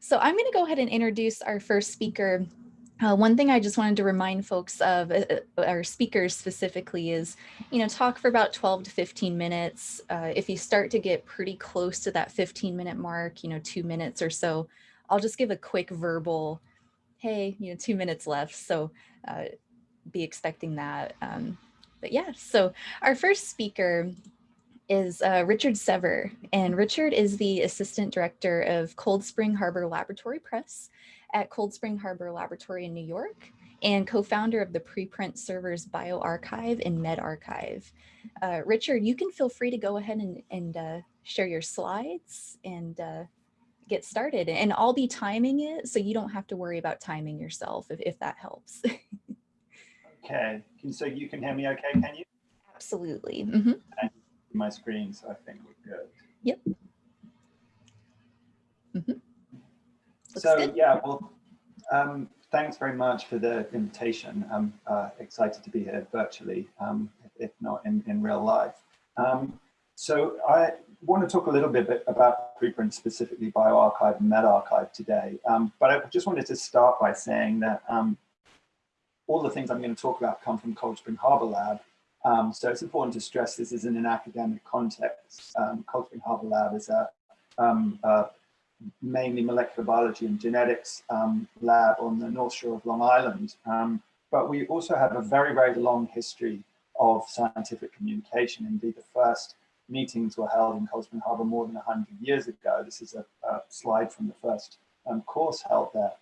So I'm going to go ahead and introduce our first speaker. Uh, one thing I just wanted to remind folks of, uh, uh our speakers specifically, is, you know, talk for about 12 to 15 minutes. Uh, if you start to get pretty close to that 15 minute mark, you know, two minutes or so, I'll just give a quick verbal, hey, you know, two minutes left. So uh, be expecting that. Um, but yeah, so our first speaker is uh, Richard Sever, and Richard is the Assistant Director of Cold Spring Harbor Laboratory Press at Cold Spring Harbor Laboratory in New York and co-founder of the preprint servers bioRxiv and medRxiv. Uh, Richard, you can feel free to go ahead and, and uh, share your slides and uh, get started. And I'll be timing it so you don't have to worry about timing yourself if, if that helps. okay, so you can hear me okay, can you? Absolutely. Mm -hmm my screen, so I think we're good. Yep. Mm -hmm. So good. yeah, well, um, thanks very much for the invitation. I'm uh, excited to be here virtually, um, if not in, in real life. Um, so I want to talk a little bit about preprint, specifically bioRxiv and medRxiv today. Um, but I just wanted to start by saying that um, all the things I'm going to talk about come from Cold Spring Harbor Lab, um, so it's important to stress this is in an academic context. Um, Cold Spring Harbor Lab is a, um, a, mainly molecular biology and genetics um, lab on the North Shore of Long Island. Um, but we also have a very, very long history of scientific communication. Indeed, the first meetings were held in Cold Spring Harbor more than 100 years ago. This is a, a slide from the first um, course held there.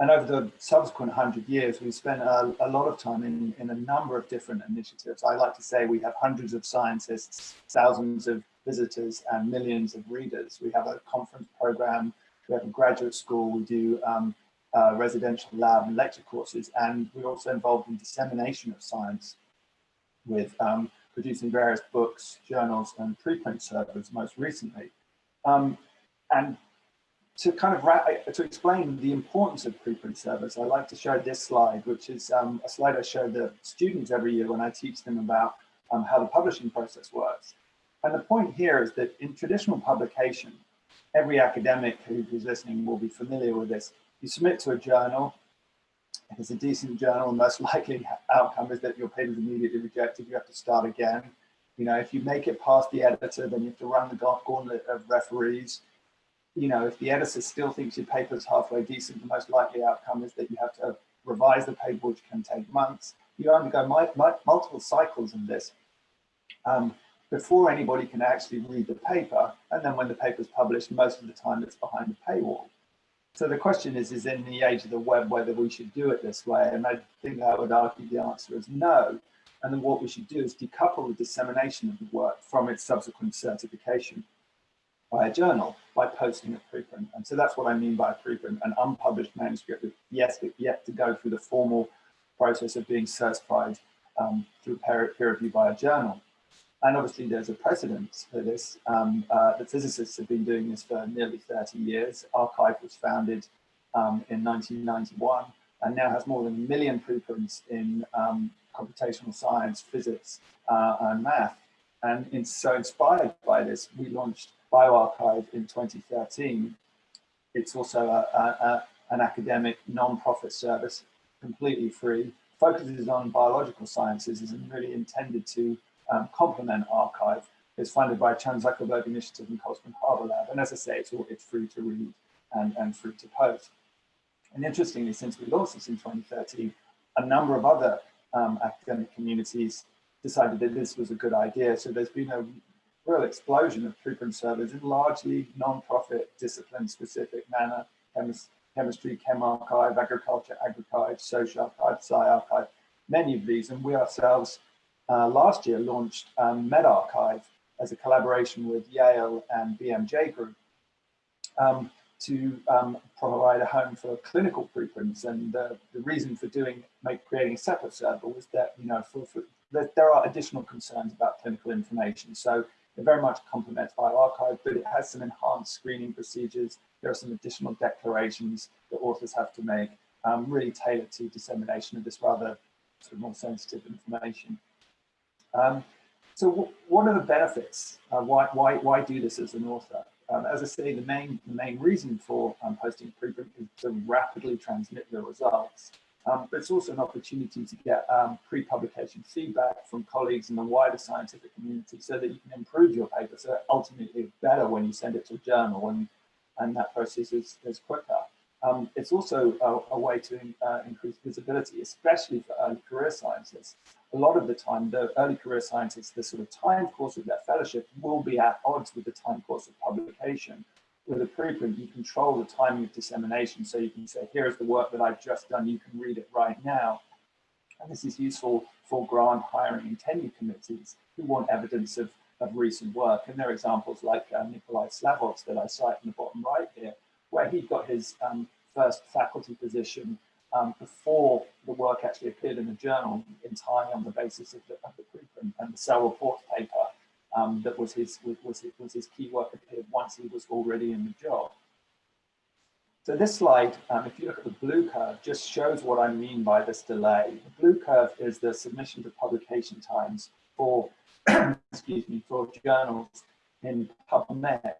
And over the subsequent 100 years, we've spent a, a, lot of time in, in a number of different initiatives. I like to say we have hundreds of scientists, thousands of visitors, and millions of readers. We have a conference program, we have a graduate school, we do um, uh, residential lab and lecture courses, and we're also involved in dissemination of science with um, producing various books, journals, and preprint servers most recently. Um, and to kind of wrap, to explain the importance of preprint servers, I like to show this slide, which is um, a slide I show the students every year when I teach them about um, how the publishing process works. And the point here is that in traditional publication, every academic who's listening will be familiar with this. You submit to a journal. If it's a decent journal, the most likely outcome is that your paper is immediately rejected. You have to start again. You know, if you make it past the editor, then you have to run the gauntlet of referees you know, if the editor still thinks your paper is halfway decent, the most likely outcome is that you have to revise the paper, which can take months. You undergo multiple cycles in this um, before anybody can actually read the paper. And then when the paper is published, most of the time it's behind the paywall. So the question is, is in the age of the web, whether we should do it this way? And I think I would argue the answer is no. And then what we should do is decouple the dissemination of the work from its subsequent certification by a journal by posting a preprint. And so that's what I mean by a preprint, an unpublished manuscript yes, yet to go through the formal process of being certified um, through peer, peer review by a journal. And obviously there's a precedent for this. Um, uh, the physicists have been doing this for nearly 30 years. arXiv was founded um, in 1991 and now has more than a million preprints in um, computational science, physics, uh, and math. And in, so inspired by this, we launched bioRxiv in 2013. It's also a, a, a, an academic non-profit service, completely free, focuses on biological sciences and really intended to um, complement arXiv. It's funded by Chan Zuckerberg Initiative and Spring Harbor Lab. And as I say, it's, all, it's free to read and, and free to post. And interestingly, since we launched this in 2013, a number of other um, academic communities decided that this was a good idea. So there's been a real explosion of preprint servers in largely non-profit discipline-specific manner, chemis chemistry, ChemRxiv, agriculture, agriculture, SocArXiv, SciArchive, many of these. And we ourselves uh, last year launched um, medRxiv as a collaboration with Yale and BMJ Group um, to um, provide a home for clinical preprints. And uh, the reason for doing, make, creating a separate server was that, you know, for, for, there are additional concerns about clinical information. So it very much complements bioRxiv, but it has some enhanced screening procedures. There are some additional declarations that authors have to make, um, really tailored to dissemination of this rather sort of more sensitive information. Um, so what are the benefits? Uh, why, why, why do this as an author? um, as I say, the main, the main reason for um, posting preprint is to rapidly transmit the results. Um, but it's also an opportunity to get um, pre-publication feedback from colleagues in the wider scientific community so that you can improve your paper. So ultimately better when you send it to a journal and, and that process is, is quicker. Um, it's also a, a way to uh, increase visibility, especially for early career scientists. A lot of the time, the early career scientists, the sort of time course of their fellowship will be at odds with the time course of publication. With a preprint, you control the timing of dissemination. So you can say, here's the work that I've just done, you can read it right now. And this is useful for grant hiring and tenure committees who want evidence of, of recent work. And there are examples like uh, Nikolai Slavov that I cite in the bottom right here, where he got his um, first faculty position um, before the work actually appeared in the journal entirely on the basis of the, of the preprint and the cell report paper um, that was his, was, his, was his key work once he was already in the job. So this slide, um, if you look at the blue curve, just shows what I mean by this delay. The blue curve is the submission to publication times for, excuse me, for journals in PubMed.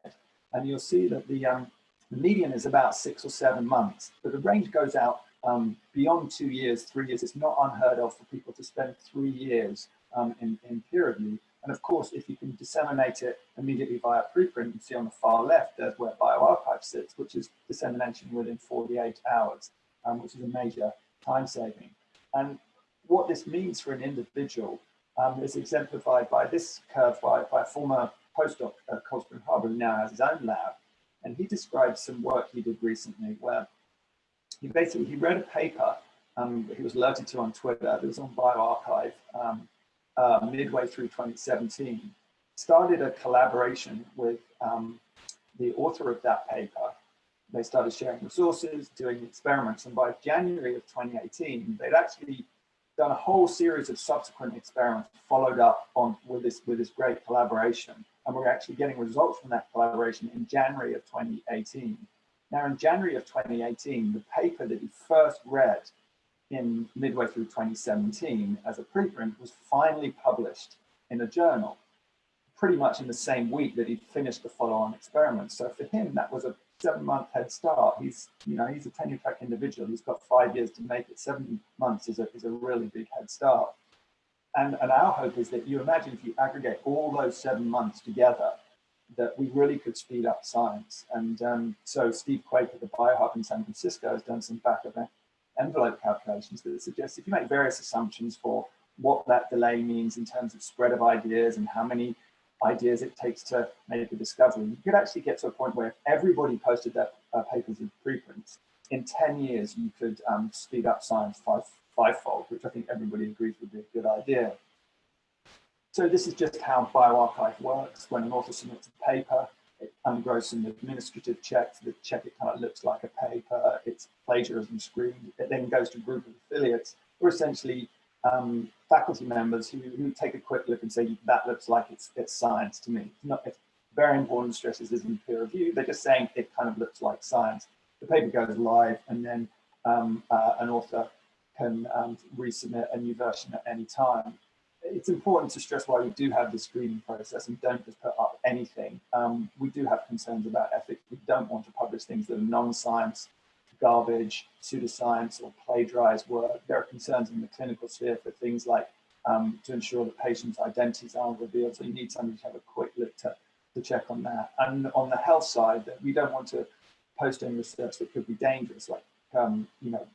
And you'll see that the, um, median is about six or seven months, but the range goes out um, beyond two years, three years. It's not unheard of for people to spend three years um, in, in peer review. And of course, if you can disseminate it immediately via preprint, you see on the far left, there's where bioRxiv sits, which is dissemination within 48 hours, um, which is a major time saving. And what this means for an individual um, is exemplified by this curve by, by a former postdoc at Cold Spring Harbor who now has his own lab. And he described some work he did recently where he basically, he read a paper um, he was alerted to on Twitter, it was on bioRxiv um, uh, midway through 2017, started a collaboration with um, the author of that paper. They started sharing resources, doing experiments, and by January of 2018, they'd actually done a whole series of subsequent experiments followed up on with this with this great collaboration. And we're actually getting results from that collaboration in January of 2018. Now, in January of 2018, the paper that he first read in midway through 2017 as a preprint was finally published in a journal, pretty much in the same week that he'd finished the follow-on experiment. So for him, that was a seven-month head start. He's, you know, he's a tenure track individual. He's got five years to make it. Seven months is a, is a really big head start. And, and our hope is that you imagine if you aggregate all those seven months together, that we really could speed up science. And um, so Steve Quake at the BioHub in San Francisco has done some back of envelope calculations that suggest if you make various assumptions for what that delay means in terms of spread of ideas and how many ideas it takes to make a discovery, you could actually get to a point where if everybody posted their uh, papers in preprints, in 10 years, you could um, speed up science five, fivefold, which I think everybody agrees would be a good idea. So this is just how bioRxiv works. When an author submits a paper, it undergoes some administrative checks. The check it kind of looks like a paper. It's plagiarism screened. It then goes to a group of affiliates who are essentially um, faculty members who, who, take a quick look and say, that looks like it's, it's science to me. It's, not, it's very important stresses isn't peer review. They're just saying it kind of looks like science. The paper goes live and then um, uh, an author can um, resubmit a new version at any time it's important to stress why we do have the screening process and don't just put up anything. Um, we do have concerns about ethics. We don't want to publish things that are non-science, garbage, pseudoscience, or plagiarized work. There are concerns in the clinical sphere for things like um, to ensure that patients' identities aren't revealed. So you need somebody to have a quick look to, to check on that. And on the health side, that we don't want to post any research that could be dangerous, like um, you know,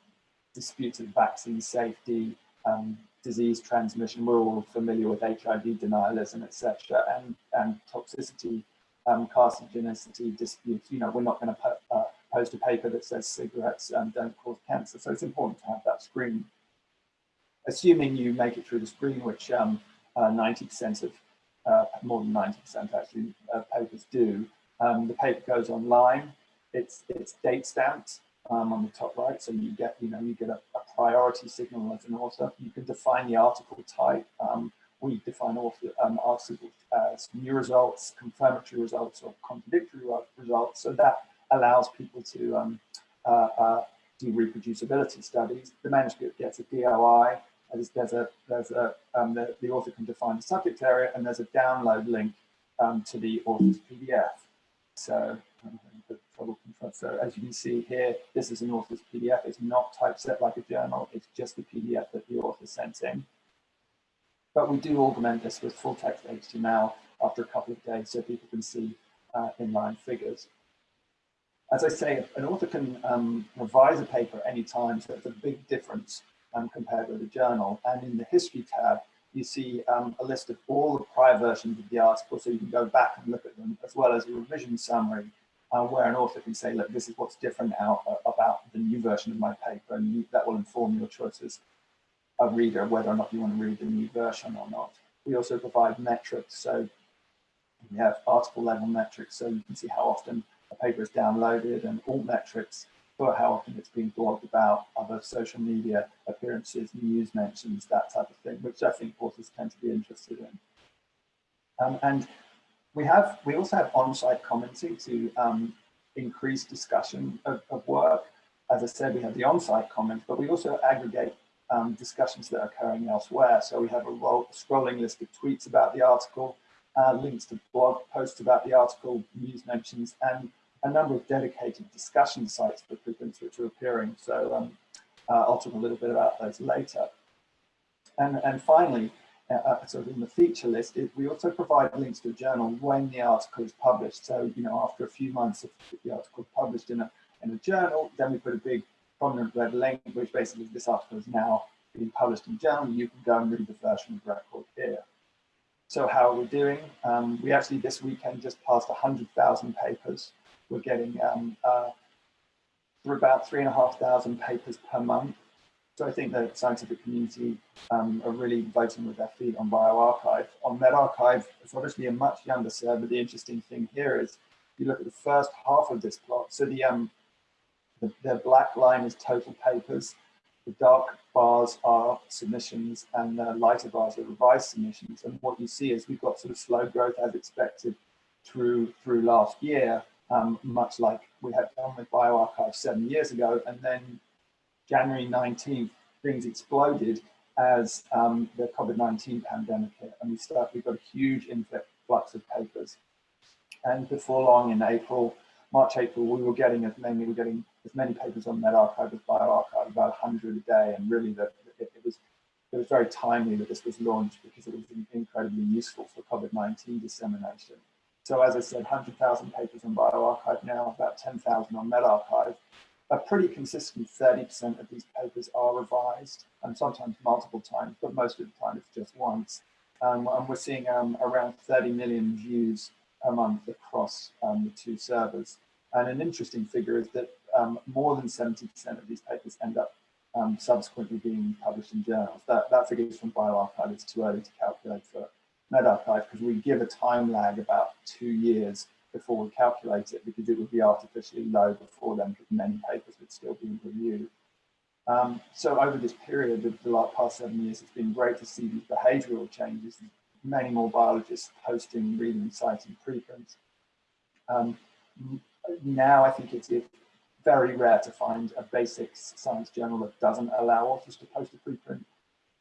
disputes of vaccine safety, um, disease transmission, we're all familiar with HIV denialism, etc., and, and toxicity, um, carcinogenicity disputes. You know, we're not going to uh, post a paper that says cigarettes um, don't cause cancer. So it's important to have that screen. Assuming you make it through the screen, which 90% um, uh, of, uh, more than 90% actually, uh, papers do, um, the paper goes online. It's, it's date stamped um, on the top right. So you get, you know, you get a, a, priority signal as an author. You can define the article type. Um, we define author, um, articles as new results, confirmatory results, or contradictory results. So that allows people to um, uh, uh, do reproducibility studies. The manuscript gets a DOI. There's, there's a, there's a, um, the, the, author can define the subject area, and there's a download link um, to the author's PDF. So, so as you can see here, this is an author's PDF. It's not typeset like a journal. It's just the PDF that the author sent in. But we do augment this with full text HTML after a couple of days so people can see uh, inline figures. As I say, an author can um, revise a paper at any time, so it's a big difference um, compared with a journal. And in the history tab, you see um, a list of all the prior versions of the article, so you can go back and look at them, as well as a revision summary, uh, where an author can say, look, this is what's different now uh, about the new version of my paper, and you, that will inform your choices a reader whether or not you want to read the new version or not. We also provide metrics, so we have article level metrics, so you can see how often a paper is downloaded and all metrics for how often it's being blogged about, other social media appearances, news mentions, that type of thing, which I think authors tend to be interested in. Um, and we have we also have on-site commenting to um, increase discussion of, of, work. As I said, we have the on-site comments, but we also aggregate um, discussions that are occurring elsewhere. So we have a roll, scrolling list of tweets about the article, uh, links to blog posts about the article, news mentions, and a number of dedicated discussion sites for preprints which are appearing. So um, uh, I'll talk a little bit about those later. And, and finally, uh, uh, sort of in the feature list, we also provide links to a journal when the article is published. So, you know, after a few months of the article published in a, in a journal, then we put a big prominent red link, which basically this article is now being published in journal. You can go and read the version of record here. So how are we doing? Um, we actually this weekend just passed 100,000 papers. We're getting um, uh, through about three and a half thousand papers per month. So I think the scientific community um, are really voting with their feet on bioRxiv. On medRxiv, it's obviously a much younger server. The interesting thing here is you look at the first half of this plot. So the, um, the, the black line is total papers. The dark bars are submissions and the lighter bars are revised submissions. And what you see is we've got sort of slow growth as expected through through last year, um, much like we had done with bioRxiv seven years ago. And then January 19th, things exploded as um, the COVID-19 pandemic hit. And we start, we got a huge influx of papers. And before long in April, March, April, we were getting as many, we were getting as many papers on medRxiv as bioRxiv, about 100 a day. And really the, it, it, was it was very timely that this was launched because it was incredibly useful for COVID-19 dissemination. So as I said, 100,000 papers on bioRxiv now, about 10,000 on medRxiv. A pretty consistent 30% of these papers are revised and sometimes multiple times, but most of the time it's just once. Um, and we're seeing um, around 30 million views a month across um, the two servers. And an interesting figure is that um, more than 70% of these papers end up um, subsequently being published in journals. That, that figure is from bioRxiv. It's too early to calculate for medRxiv because we give a time lag about two years before we calculate it because it would be artificially low before then because many papers would still be reviewed. Um, so over this period of the last past seven years, it's been great to see these behavioral changes, many more biologists posting, reading, citing preprints. Um, now I think it's very rare to find a basic science journal that doesn't allow authors to post a preprint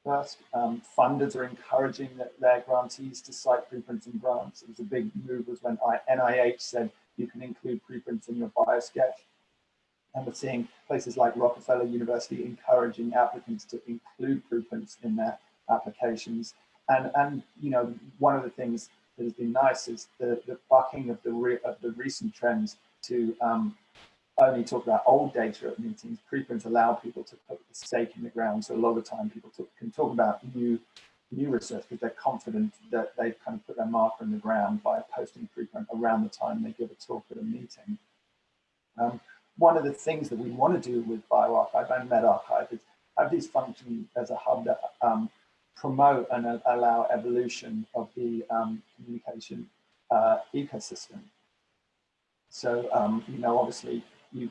first. Um, funders are encouraging their grantees to cite preprints and grants. It was a big move was when NIH said you can include preprints in your biosketch. And we're seeing places like Rockefeller University encouraging applicants to include preprints in their applications. And, and you know, one of the things that has been nice is the, the bucking of the, of the recent trends to um, only talk about old data at meetings. Preprints allow people to put the stake in the ground. So a lot of time people talk, can talk about new new research because they're confident that they've kind of put their marker in the ground by posting preprint around the time they give a talk at a meeting. Um, one of the things that we want to do with bioRxiv and medRxiv is have these function as a hub that um, promote and uh, allow evolution of the um, communication uh, ecosystem. So, um, you know, obviously you,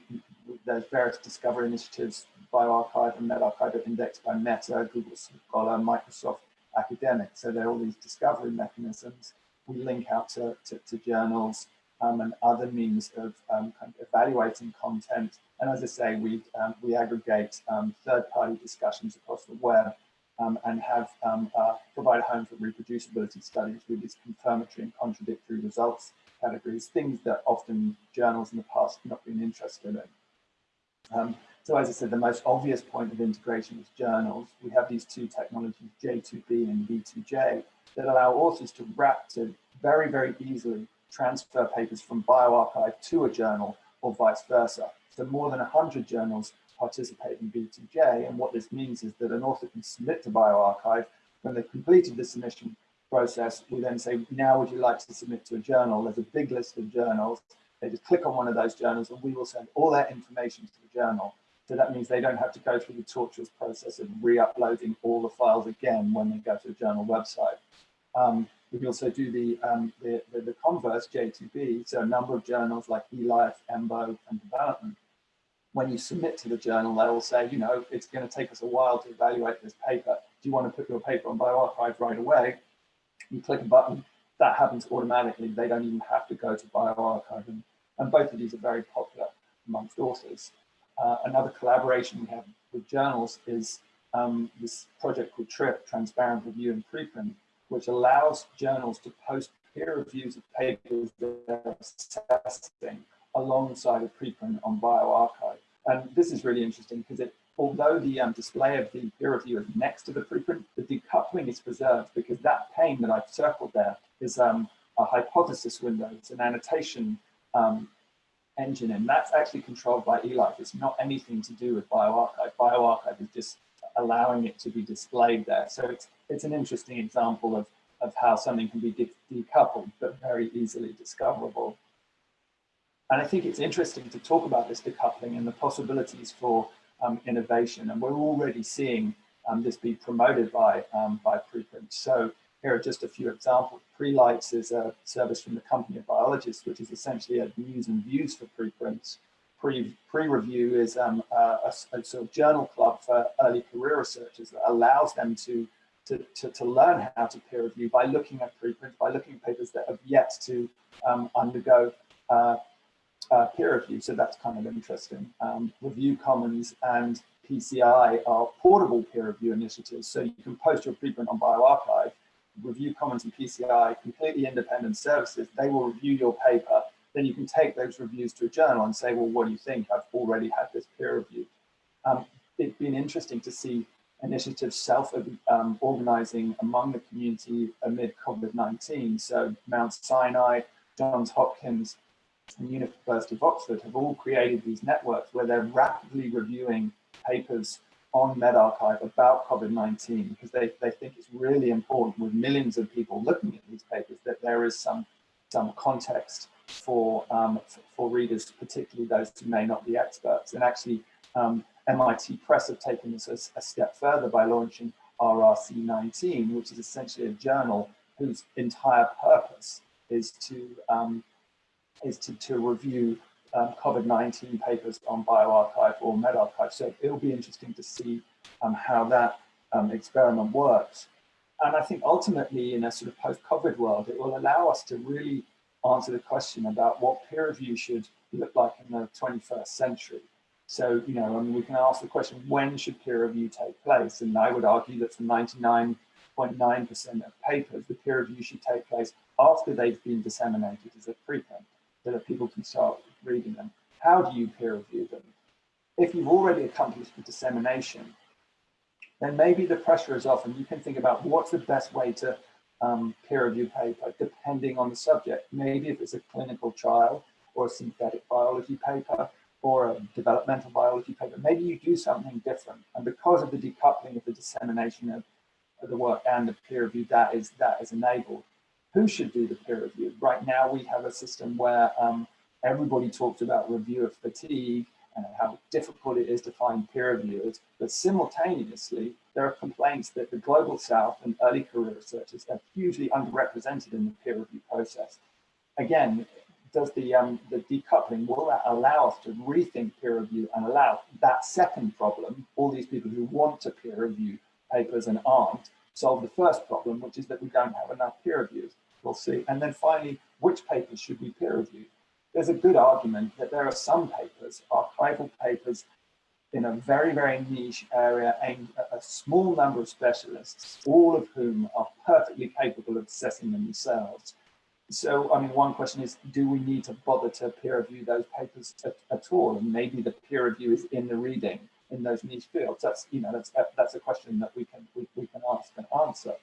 there's various discovery initiatives, bioRxiv and medRxiv are indexed by Meta, Google Scholar, Microsoft Academic. So there are all these discovery mechanisms. We link out to, to, to journals um, and other means of um, kind of evaluating content. And as I say, we, um, we aggregate um, third-party discussions across the web um, and have um, uh, provide a home for reproducibility studies with these confirmatory and contradictory results categories, things that often journals in the past have not been interested in. Um, so as I said, the most obvious point of integration is journals. We have these two technologies, J2B and B2J, that allow authors to wrap to very, very easily transfer papers from bioRxiv to a journal or vice versa. So more than 100 journals participate in B2J, and what this means is that an author can submit to bioRxiv. When they've completed the submission process, we then say, now would you like to submit to a journal? There's a big list of journals. They just click on one of those journals and we will send all their information to the journal. So that means they don't have to go through the torturous process of re-uploading all the files again when they go to a journal website. Um, we can also do the, um, the, the, the, converse, J2B, so a number of journals like eLife, EMBO, and Development. When you submit to the journal, they will say, you know, it's going to take us a while to evaluate this paper. Do you want to put your paper on bioRxiv right away? You click a button, that happens automatically. They don't even have to go to bioRxiv. And, and both of these are very popular amongst authors. Uh, another collaboration we have with journals is um, this project called TRIP, Transparent Review and Preprint, which allows journals to post peer reviews of papers they're assessing alongside a preprint on bioRxiv. And this is really interesting because it, although the um, display of the peer review is next to the preprint, the decoupling is preserved because that pane that I've circled there is um, a hypothesis window. It's an annotation um, engine, and that's actually controlled by eLife. It's not anything to do with bioRxiv. bioRxiv is just allowing it to be displayed there. So it's, it's an interesting example of, of how something can be de decoupled, but very easily discoverable. And I think it's interesting to talk about this decoupling and the possibilities for innovation. And we're already seeing um, this be promoted by, um, by preprint. So here are just a few examples. Prelights is a service from the Company of Biologists, which is essentially a news and views for preprints pre pre review is um, a, a, sort of journal club for early career researchers that allows them to, to, to, to, learn how to peer review by looking at preprints, by looking at papers that have yet to um, undergo uh, uh, peer review. So that's kind of interesting. Um, review Commons and PCI are portable peer review initiatives. So you can post your preprint on bioRxiv, Review Commons and PCI, completely independent services. They will review your paper then you can take those reviews to a journal and say, well, what do you think? I've already had this peer review. Um, it's been interesting to see initiatives self-organizing um, among the community amid COVID-19. So Mount Sinai, Johns Hopkins, and University of Oxford have all created these networks where they're rapidly reviewing papers on medRxiv about COVID-19 because they, they think it's really important with millions of people looking at these papers that there is some, some context for, um, for readers, particularly those who may not be experts. And actually, um, MIT Press have taken this a, a, step further by launching RRC 19, which is essentially a journal whose entire purpose is to um, is to, to review um, COVID-19 papers on bioRxiv or medRxiv. So it'll be interesting to see um, how that um, experiment works. And I think ultimately in a sort of post-COVID world, it will allow us to really answer the question about what peer review should look like in the 21st century. So, you know, I mean, we can ask the question, when should peer review take place? And I would argue that for 99.9% .9 of papers, the peer review should take place after they've been disseminated as a preprint, that people can start reading them. How do you peer review them? If you've already accomplished the dissemination, then maybe the pressure is off and you can think about what's the best way to um, peer review paper, depending on the subject. Maybe if it's a clinical trial or a synthetic biology paper or a developmental biology paper, maybe you do something different. And because of the decoupling of the dissemination of, of the work and the peer review, that is, that is enabled. Who should do the peer review? Right now, we have a system where um, everybody talked about reviewer fatigue and how difficult it is to find peer reviewers, but simultaneously, there are complaints that the Global South and early career researchers are hugely underrepresented in the peer review process. Again, does the, um, the decoupling, will that allow us to rethink peer review and allow that second problem, all these people who want to peer review papers and aren't, solve the first problem, which is that we don't have enough peer reviews. We'll see. And then finally, which papers should we peer review? there's a good argument that there are some papers, archival papers, in a very, very niche area aimed at a small number of specialists, all of whom are perfectly capable of assessing them themselves. so, I mean, one question is, do we need to bother to peer review those papers at, at, all? And maybe the peer review is in the reading in those niche fields. That's, you know, that's that's a question that we can we, we can ask and answer.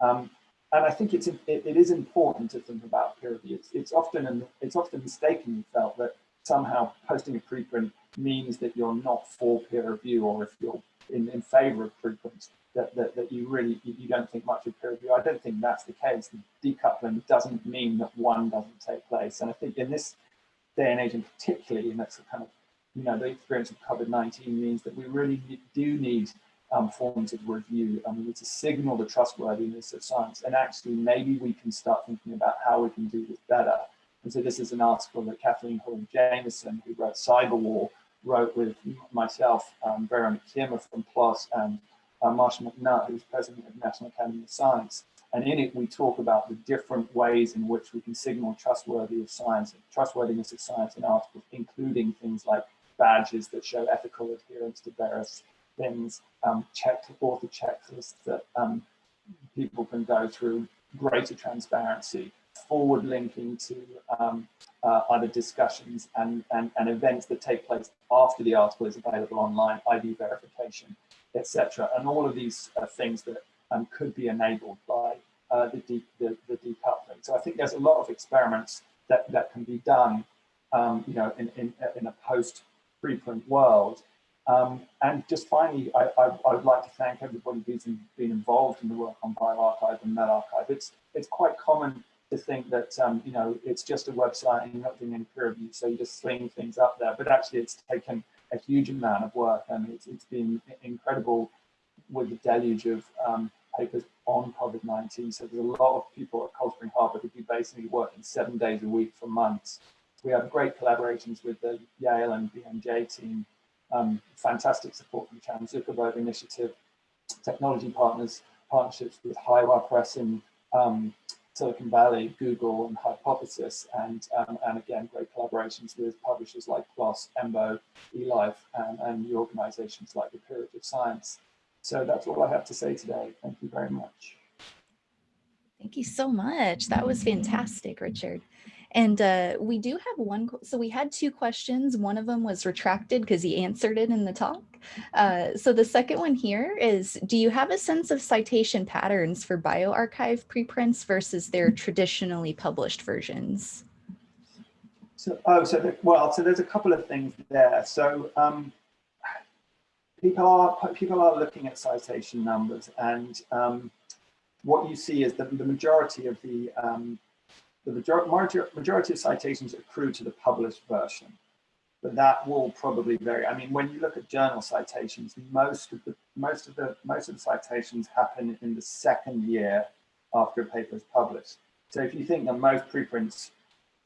Um, and I think it's it, it is important to think about peer review. It's, it's often it's often mistakenly felt that somehow posting a preprint means that you're not for peer review, or if you're in, in favor of preprints, that, that, that you really you don't think much of peer review. I don't think that's the case. Decoupling doesn't mean that one doesn't take place. And I think in this day and age, and particularly in that kind of, you know, the experience of COVID-19 means that we really do need um, forms of review. and we need to signal the trustworthiness of science. And actually, maybe we can start thinking about how we can do this better. And so this is an article that Kathleen Hall Jamieson, who wrote Cyber War, wrote with myself, um, Veronique Kiermer from PLOS, and uh, Marcia McNutt, who's president of the National Academy of Science. And in it, we talk about the different ways in which we can signal trustworthy of science, trustworthiness of science in articles, including things like badges that show ethical adherence to various things, um, check author checklists that um, people can go through, greater transparency, forward linking to um, uh, other discussions and, and, and events that take place after the article is available online, ID verification, etc. And all of these uh, things that um, could be enabled by uh, the, de the, the, decoupling. So I think there's a lot of experiments that, that can be done, um, you know, in, in, in a post-preprint world. Um, and just finally, I, I, I, would like to thank everybody who's in, been involved in the work on bioRxiv and medRxiv. It's, it's quite common to think that, um, you know, it's just a website and you're not doing any peer review, so you just sling things up there. But actually, it's taken a huge amount of work and it's, it's been incredible with the deluge of um, papers on COVID-19. So there's a lot of people at Cold Spring Harbor who be basically working seven days a week for months. We have great collaborations with the Yale and BMJ team, um, fantastic support from Chan Zuckerberg Initiative, technology partners, partnerships with HighWire Press in um, Silicon Valley, Google, and Hypothesis, and um, and again, great collaborations with publishers like PLOS, EMBO, eLife, and, and the organizations like the Peerage of Science. So that's all I have to say today. Thank you very much. Thank you so much. That was fantastic, Richard. And uh, we do have one, so we had two questions. One of them was retracted because he answered it in the talk. Uh, so the second one here is, do you have a sense of citation patterns for bioRxiv preprints versus their traditionally published versions? So, oh, so, the, well, so there's a couple of things there. So um, people are people are looking at citation numbers and um, what you see is that the majority of the um, the majority, majority of citations accrue to the published version, but that will probably vary. I mean, when you look at journal citations, most of the most of the most of the citations happen in the second year after a paper is published. So if you think that most preprints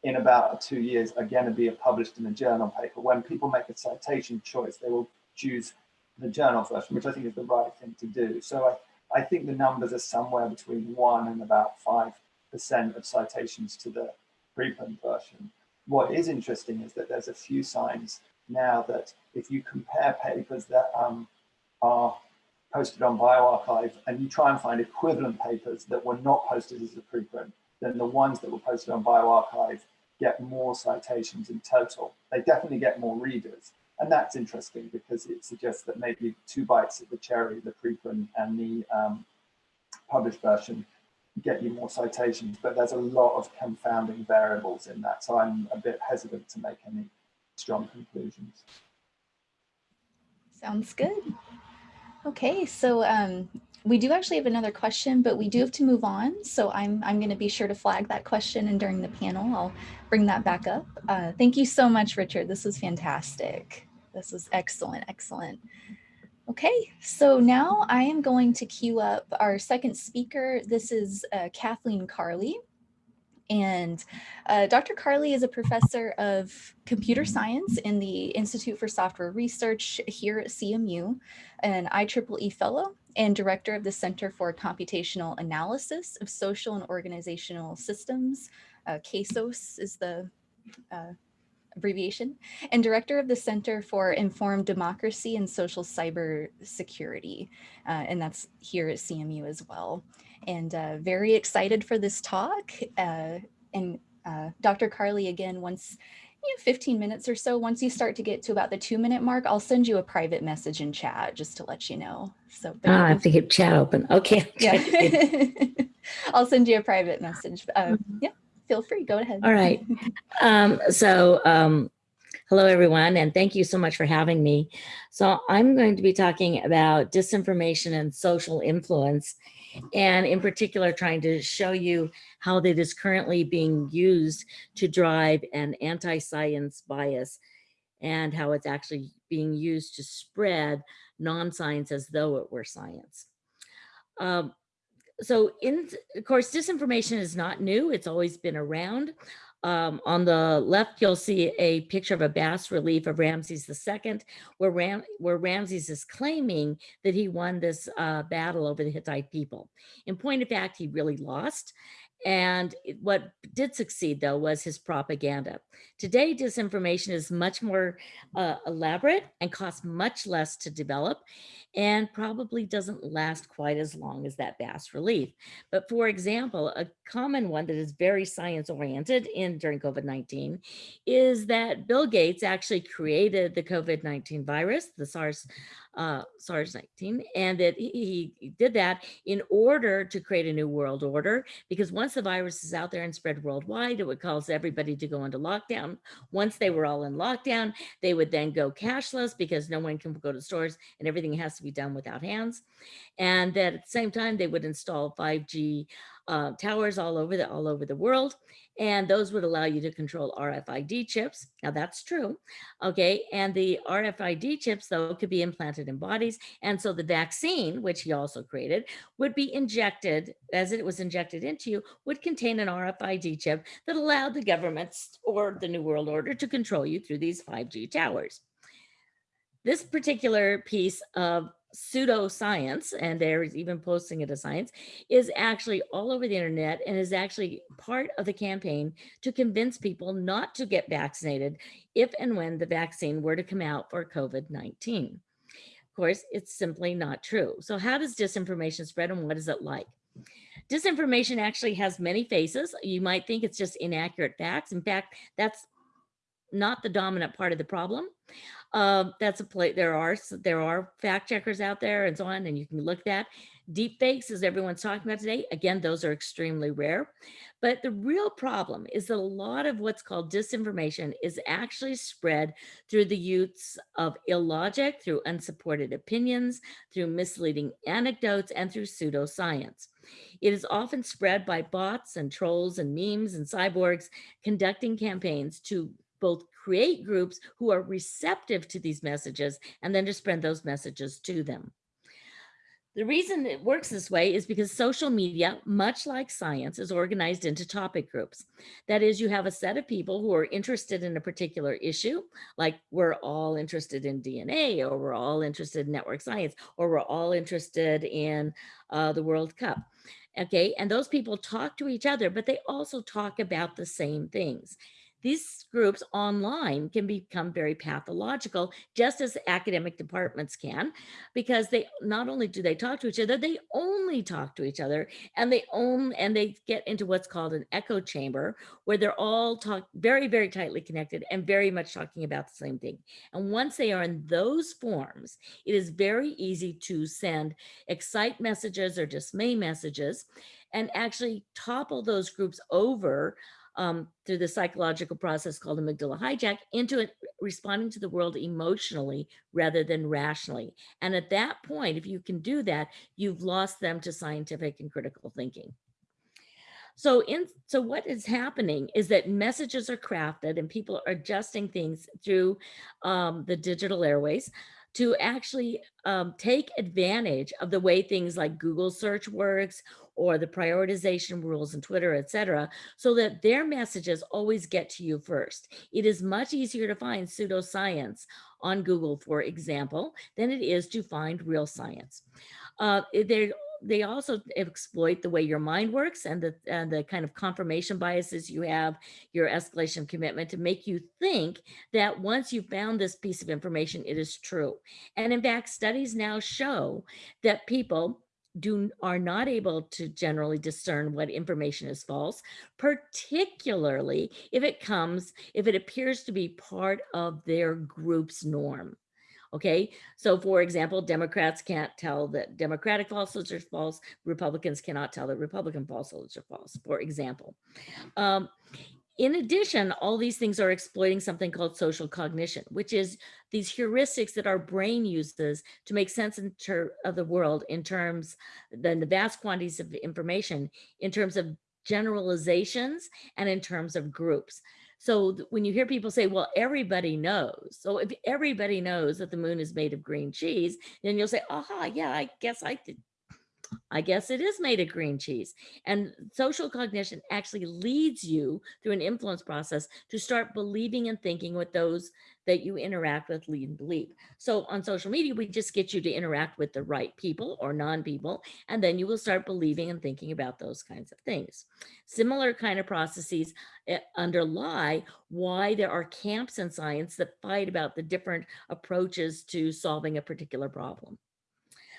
in about two years are going to be published in a journal paper, when people make a citation choice, they will choose the journal version, which I think is the right thing to do. So I, I think the numbers are somewhere between one and about five percent of citations to the preprint version. What is interesting is that there's a few signs now that if you compare papers that um, are posted on bioRxiv and you try and find equivalent papers that were not posted as a preprint, then the ones that were posted on bioRxiv get more citations in total. They definitely get more readers. And that's interesting because it suggests that maybe two bites of the cherry, the preprint and the um, published version get you more citations, but there's a lot of confounding variables in that. So I'm a bit hesitant to make any strong conclusions. Sounds good. Okay, so um, we do actually have another question, but we do have to move on. So I'm, I'm going to be sure to flag that question and during the panel, I'll bring that back up. Uh, thank you so much, Richard. This was fantastic. This was excellent, excellent. Okay, so now I am going to queue up our second speaker. This is uh, Kathleen Carley. And uh, Dr. Carley is a professor of computer science in the Institute for Software Research here at CMU, an IEEE fellow and director of the Center for Computational Analysis of Social and Organizational Systems. Uh, is the uh, abbreviation, and director of the Center for Informed Democracy and Social Cyber Security. Uh, and that's here at CMU as well. And uh, very excited for this talk. Uh, and uh, Dr. Carley, again, once you know, 15 minutes or so, once you start to get to about the two minute mark, I'll send you a private message in chat just to let you know. So oh, I have to keep chat open. Okay. Yeah. I'll send you a private message. Uh, yeah, feel free, go ahead. All right. Um, so um, hello, everyone, and thank you so much for having me. So I'm going to be talking about disinformation and social influence and in particular trying to show you how that is currently being used to drive an anti-science bias and how it's actually being used to spread non-science as though it were science. Um, so in, of course, disinformation is not new. It's always been around. Um, on the left, you'll see a picture of a bas relief of Ramses II, where, Ram where Ramses is claiming that he won this uh, battle over the Hittite people. In point of fact, he really lost. And what did succeed, though, was his propaganda. Today, disinformation is much more uh, elaborate and costs much less to develop and probably doesn't last quite as long as that bas relief. But for example, a common one that is very science oriented in during COVID-19 is that Bill Gates actually created the COVID-19 virus, the SARS uh, SARS-19, and that he, he, did that in order to create a new world order, because once the virus is out there and spread worldwide, it would cause everybody to go into lockdown. Once they were all in lockdown, they would then go cashless because no one can go to stores and everything has to be done without hands. And that at the same time, they would install 5G uh, towers all over the all over the world and those would allow you to control RFID chips. Now that's true, okay? And the RFID chips though could be implanted in bodies. And so the vaccine, which he also created, would be injected, as it was injected into you, would contain an RFID chip that allowed the governments or the New World Order to control you through these 5G towers. This particular piece of pseudoscience, and they're even posting it as science, is actually all over the internet and is actually part of the campaign to convince people not to get vaccinated if and when the vaccine were to come out for COVID-19. Of course, it's simply not true. So how does disinformation spread and what is it like? Disinformation actually has many faces. You might think it's just inaccurate facts. In fact, that's not the dominant part of the problem. Uh, that's a place there are there are fact checkers out there and so on, and you can look at deep fakes as everyone's talking about today. Again, those are extremely rare. But the real problem is that a lot of what's called disinformation is actually spread through the use of illogic, through unsupported opinions, through misleading anecdotes, and through pseudoscience. It is often spread by bots and trolls and memes and cyborgs conducting campaigns to both create groups who are receptive to these messages and then to spread those messages to them. The reason it works this way is because social media, much like science, is organized into topic groups. That is, you have a set of people who are interested in a particular issue, like we're all interested in DNA, or we're all interested in network science, or we're all interested in uh, the World Cup. Okay, and those people talk to each other, but they also talk about the same things. These groups online can become very pathological, just as academic departments can, because they not only do they talk to each other, they only talk to each other and they own and they get into what's called an echo chamber where they're all talk very, very tightly connected and very much talking about the same thing. And once they are in those forms, it is very easy to send excite messages or dismay messages and actually topple those groups over um, through the psychological process called amygdala hijack into it responding to the world emotionally rather than rationally. And at that point, if you can do that, you've lost them to scientific and critical thinking. So in so what is happening is that messages are crafted and people are adjusting things through um, the digital airways to actually um, take advantage of the way things like Google search works or the prioritization rules in Twitter, et cetera, so that their messages always get to you first. It is much easier to find pseudoscience on Google, for example, than it is to find real science. Uh, they they also exploit the way your mind works and the, and the kind of confirmation biases you have, your escalation commitment to make you think that once you found this piece of information, it is true. And in fact, studies now show that people do are not able to generally discern what information is false, particularly if it comes, if it appears to be part of their group's norm. Okay, so for example, Democrats can't tell that Democratic falsehoods are false, Republicans cannot tell that Republican falsehoods are false, for example. Um, in addition, all these things are exploiting something called social cognition, which is these heuristics that our brain uses to make sense of the world in terms, then the vast quantities of information in terms of generalizations and in terms of groups. So when you hear people say, well, everybody knows. So if everybody knows that the moon is made of green cheese, then you'll say, aha, yeah, I guess I I guess it is made of green cheese. And social cognition actually leads you through an influence process to start believing and thinking with those that you interact with lead and believe. So on social media, we just get you to interact with the right people or non-people, and then you will start believing and thinking about those kinds of things. Similar kind of processes eh, underlie why there are camps in science that fight about the different approaches to solving a particular problem.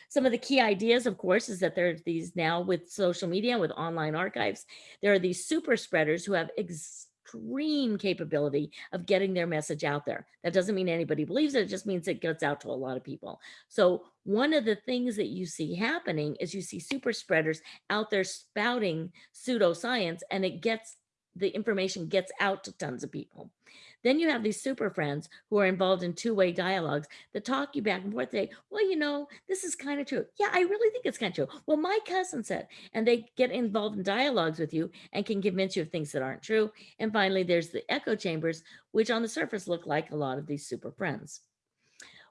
Some of the key ideas, of course, is that there are these now with social media, with online archives, there are these super spreaders who have extreme capability of getting their message out there. That doesn't mean anybody believes it, it just means it gets out to a lot of people. So one of the things that you see happening is you see super spreaders out there spouting pseudoscience and it gets the information gets out to tons of people. Then you have these super friends who are involved in two-way dialogues that talk you back and forth. They, well, you know, this is kind of true. Yeah, I really think it's kind of true. Well, my cousin said, and they get involved in dialogues with you and can convince you of things that aren't true. And finally, there's the echo chambers, which on the surface look like a lot of these super friends.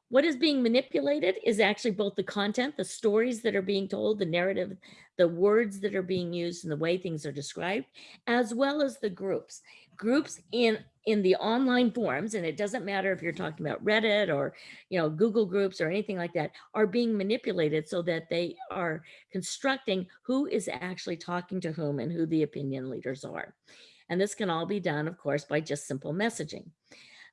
What is being manipulated is actually both the content, the stories that are being told, the narrative, the words that are being used and the way things are described, as well as the groups. Groups in, in the online forums, and it doesn't matter if you're talking about Reddit or you know Google groups or anything like that, are being manipulated so that they are constructing who is actually talking to whom and who the opinion leaders are. And this can all be done, of course, by just simple messaging.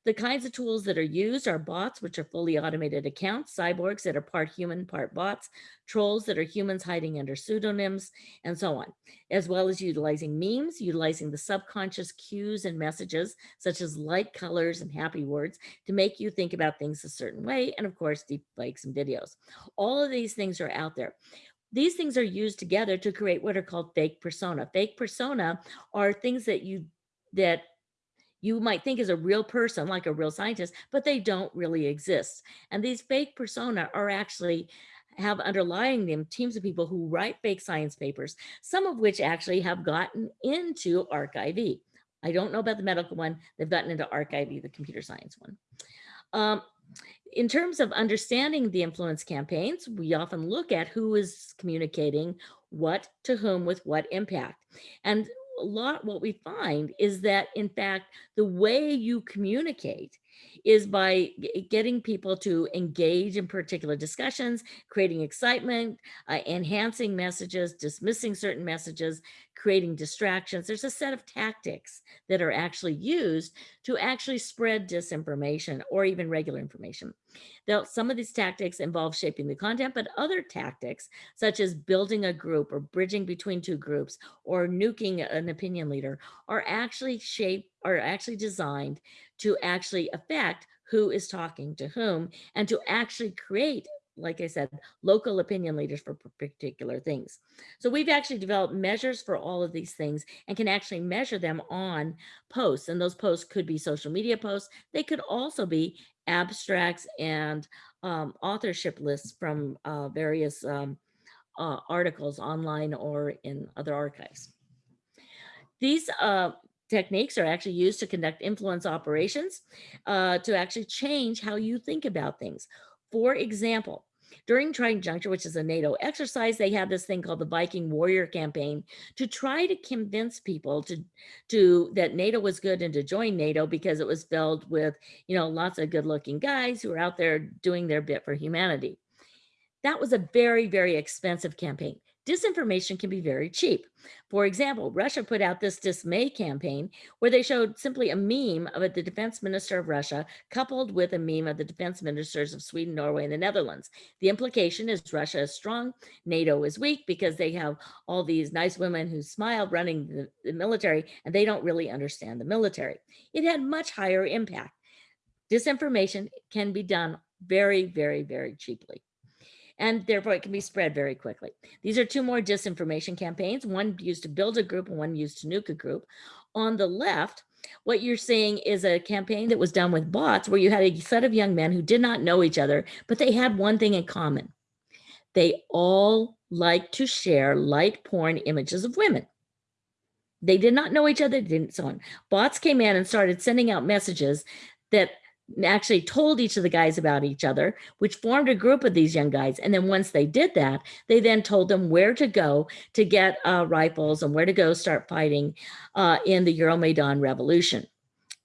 The kinds of tools that are used are bots, which are fully automated accounts, cyborgs that are part human, part bots, trolls that are humans hiding under pseudonyms, and so on, as well as utilizing memes, utilizing the subconscious cues and messages, such as light colors and happy words, to make you think about things a certain way, and of course, deep fakes and videos. All of these things are out there. These things are used together to create what are called fake persona. Fake persona are things that you that you might think is a real person, like a real scientist, but they don't really exist. And these fake persona are actually have underlying them teams of people who write fake science papers, some of which actually have gotten into arXiv. I don't know about the medical one. They've gotten into arXiv, the computer science one. Um, in terms of understanding the influence campaigns, we often look at who is communicating what to whom with what impact. And a lot what we find is that in fact the way you communicate is by getting people to engage in particular discussions, creating excitement, uh, enhancing messages, dismissing certain messages, creating distractions. There's a set of tactics that are actually used to actually spread disinformation or even regular information. Now, some of these tactics involve shaping the content, but other tactics, such as building a group or bridging between two groups or nuking an opinion leader, are actually shaped are actually designed to actually affect who is talking to whom and to actually create like I said, local opinion leaders for particular things. So we've actually developed measures for all of these things and can actually measure them on posts. And those posts could be social media posts. They could also be abstracts and um, authorship lists from uh, various um, uh, articles online or in other archives. These uh, techniques are actually used to conduct influence operations uh, to actually change how you think about things. For example, during Trident Juncture, which is a NATO exercise, they had this thing called the Viking Warrior Campaign to try to convince people to, to that NATO was good and to join NATO because it was filled with, you know, lots of good looking guys who were out there doing their bit for humanity. That was a very, very expensive campaign. Disinformation can be very cheap. For example, Russia put out this dismay campaign where they showed simply a meme of the defense minister of Russia coupled with a meme of the defense ministers of Sweden, Norway, and the Netherlands. The implication is Russia is strong, NATO is weak because they have all these nice women who smile running the, the military and they don't really understand the military. It had much higher impact. Disinformation can be done very, very, very cheaply and therefore it can be spread very quickly. These are two more disinformation campaigns, one used to build a group and one used to nuke a group. On the left, what you're seeing is a campaign that was done with bots where you had a set of young men who did not know each other, but they had one thing in common. They all like to share light porn images of women. They did not know each other, didn't so on. Bots came in and started sending out messages that actually told each of the guys about each other, which formed a group of these young guys. And then once they did that, they then told them where to go to get uh, rifles and where to go start fighting uh, in the Euromaidan revolution.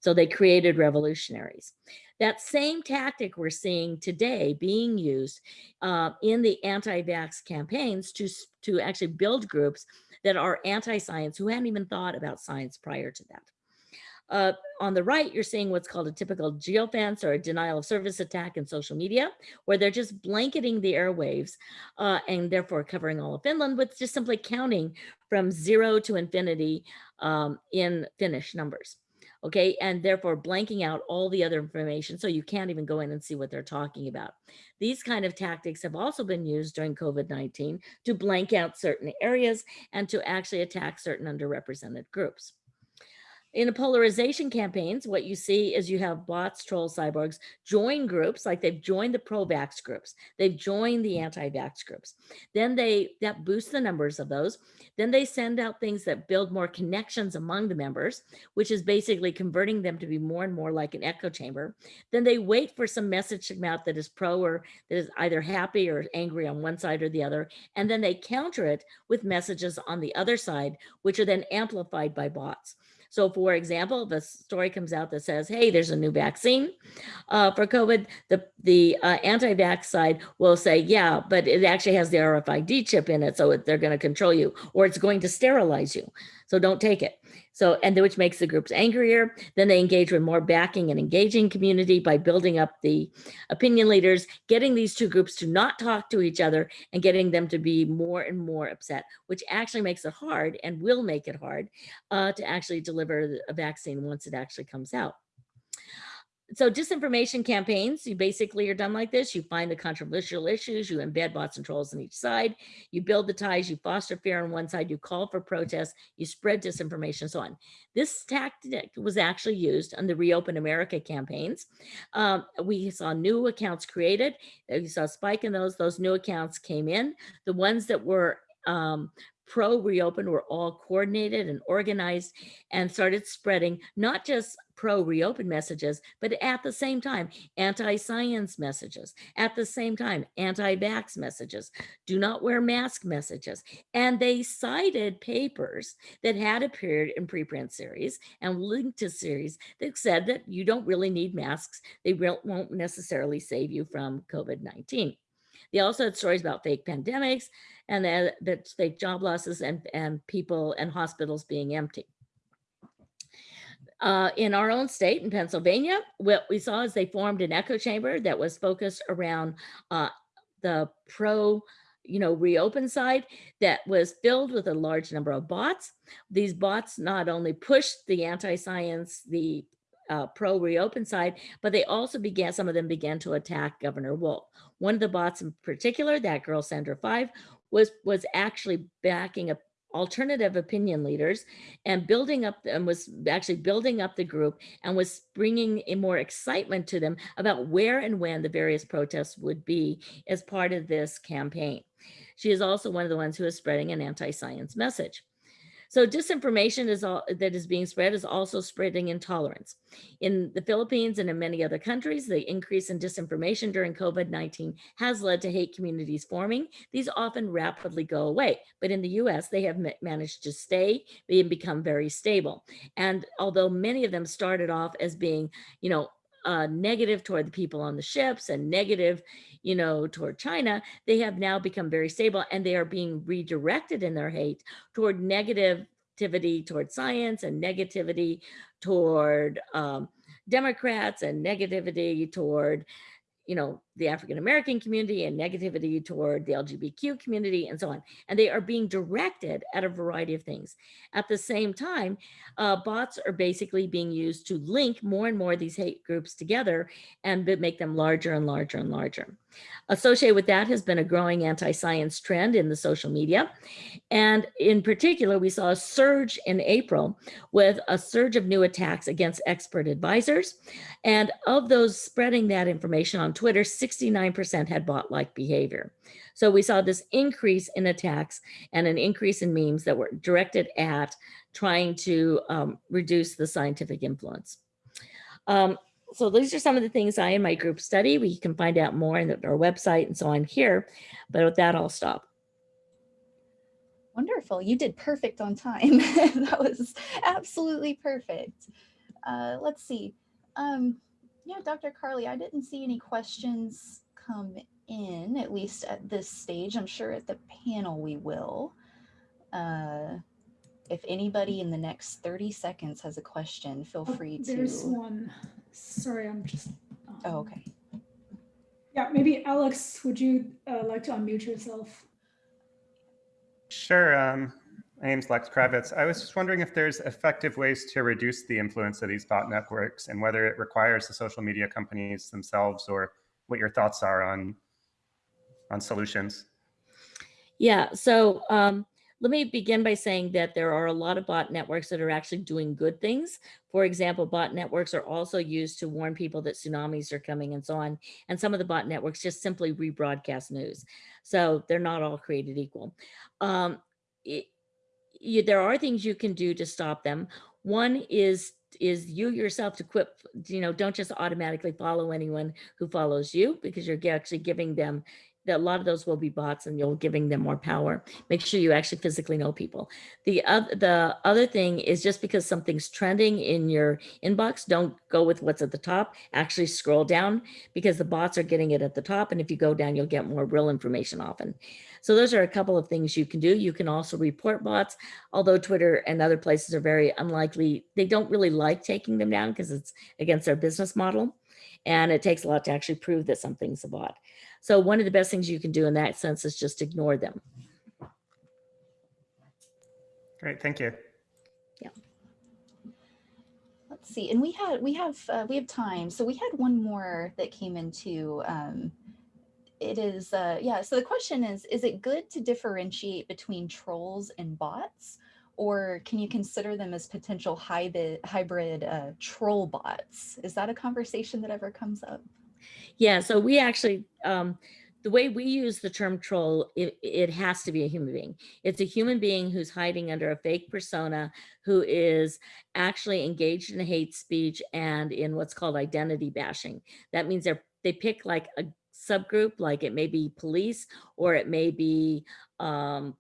So they created revolutionaries. That same tactic we're seeing today being used uh, in the anti-vax campaigns to, to actually build groups that are anti-science who hadn't even thought about science prior to that. Uh, on the right, you're seeing what's called a typical geofence or a denial of service attack in social media, where they're just blanketing the airwaves uh, and therefore covering all of Finland with just simply counting from zero to infinity um, in Finnish numbers. Okay, and therefore blanking out all the other information so you can't even go in and see what they're talking about. These kind of tactics have also been used during COVID-19 to blank out certain areas and to actually attack certain underrepresented groups. In a polarization campaigns, what you see is you have bots, trolls, cyborgs join groups, like they've joined the pro-vax groups, they've joined the mm-hmm. anti-vax groups. Then they, that boosts the numbers of those. Then they send out things that build more connections among the members, which is basically converting them to be more and more like an echo chamber. Then they wait for some message to come out that is pro or that is either happy or angry on one side or the other. And then they counter it with messages on the other side, which are then amplified by bots. So for example, if a story comes out that says, hey, there's a new vaccine uh, for COVID, the, the uh, anti-vax side will say, yeah, but it actually has the RFID chip in it, so they're gonna control you, or it's going to sterilize you so don't take it. So, and which makes the groups angrier. Then they engage with more backing and engaging community by building up the opinion leaders, getting these two groups to not talk to each other and getting them to be more and more upset, which actually makes it hard and will make it hard uh, to actually deliver a vaccine once it actually comes out so disinformation campaigns, you basically are done like this. You find the controversial issues, you embed bots and trolls on each side, you build the ties, you foster fear on one side, you call for protests, you spread disinformation, so on. This tactic was actually used on the Reopen America campaigns. Um, we saw new accounts created. We saw a spike in those. Those new accounts came in. The ones that were um, pro reopen were all coordinated and organized and started spreading not just pro reopen messages, but at the same time, anti-science messages, at the same time, anti-vax messages, do not wear mask messages. And they cited papers that had appeared in preprint series and linked to series that said that you don't really need masks. They won't necessarily save you from COVID-19. They also had stories about fake pandemics and that fake job losses and, and people and hospitals being empty. Uh, in our own state, in Pennsylvania, what we saw is they formed an echo chamber that was focused around uh, the pro you know, reopen side that was filled with a large number of bots. These bots not only pushed the anti-science, the uh, pro reopen side, but they also began, some of them began to attack Governor Wolf. One of the bots in particular, that girl Sandra Five, was, was actually backing up alternative opinion leaders and building up and was actually building up the group and was bringing a more excitement to them about where and when the various protests would be as part of this campaign. She is also one of the ones who is spreading an anti-science message. So disinformation is all that is being spread is also spreading intolerance. In the Philippines and in many other countries, the increase in disinformation during COVID-19 has led to hate communities forming. These often rapidly go away, but in the US, they have managed to stay and become very stable. And although many of them started off as being, you know, uh, negative toward the people on the ships and negative, you know, toward China, they have now become very stable and they are being redirected in their hate toward negativity toward science and negativity toward um, Democrats and negativity toward you know, the African-American community and negativity toward the LGBTQ community and so on. And they are being directed at a variety of things. At the same time, uh, bots are basically being used to link more and more of these hate groups together and make them larger and larger and larger. Associated with that has been a growing anti-science trend in the social media. And in particular, we saw a surge in April with a surge of new attacks against expert advisors. And of those spreading that information on Twitter, 69% had bot-like behavior. So we saw this increase in attacks and an increase in memes that were directed at trying to um, reduce the scientific influence. Um, so these are some of the things I and my group study. We can find out more on our website and so on here. But with that, I'll stop. Wonderful. You did perfect on time. that was absolutely perfect. Uh, let's see. Um, yeah, Dr. Carley, I didn't see any questions come in, at least at this stage. I'm sure at the panel we will. Uh, if anybody in the next 30 seconds has a question, feel Oh, free to. There's one. Sorry, I'm just. um, Oh, okay. Yeah, maybe Alex, would you uh, like to unmute yourself? Sure. Um, my name's Lex Kravitz. I was just wondering if there's effective ways to reduce the influence of these bot networks and whether it requires the social media companies themselves or what your thoughts are on, on solutions. Yeah, so um, let me begin by saying that there are a lot of bot networks that are actually doing good things. For example, bot networks are also used to warn people that tsunamis are coming and so on. And some of the bot networks just simply rebroadcast news. So they're not all created equal. Um, it, you, there are things you can do to stop them. One is is you yourself to quit, you know, don't just automatically follow anyone who follows you because you're actually giving them that a lot of those will be bots and you're giving them more power. Make sure you actually physically know people. The other, the other thing is just because something's trending in your inbox, don't go with what's at the top, actually scroll down because the bots are getting it at the top. And if you go down, you'll get more real information often. So those are a couple of things you can do. You can also report bots, although Twitter and other places are very unlikely. They don't really like taking them down because it's against their business model. And it takes a lot to actually prove that something's a bot. So one of the best things you can do in that sense is just ignore them. Great, thank you. Yeah. Let's see. And we had, we have, uh, we have time. So we had one more that came into, um, it is, uh, yeah. So the question is, is it good to differentiate between trolls and bots? Or can you consider them as potential hybrid, hybrid uh, troll bots? Is that a conversation that ever comes up? Yeah, so we actually, um, the way we use the term troll, it, it has to be a human being. It's a human being who's hiding under a fake persona, who is actually engaged in hate speech and in what's called identity bashing. That means they're they pick like a subgroup, like it may be police or it may be um,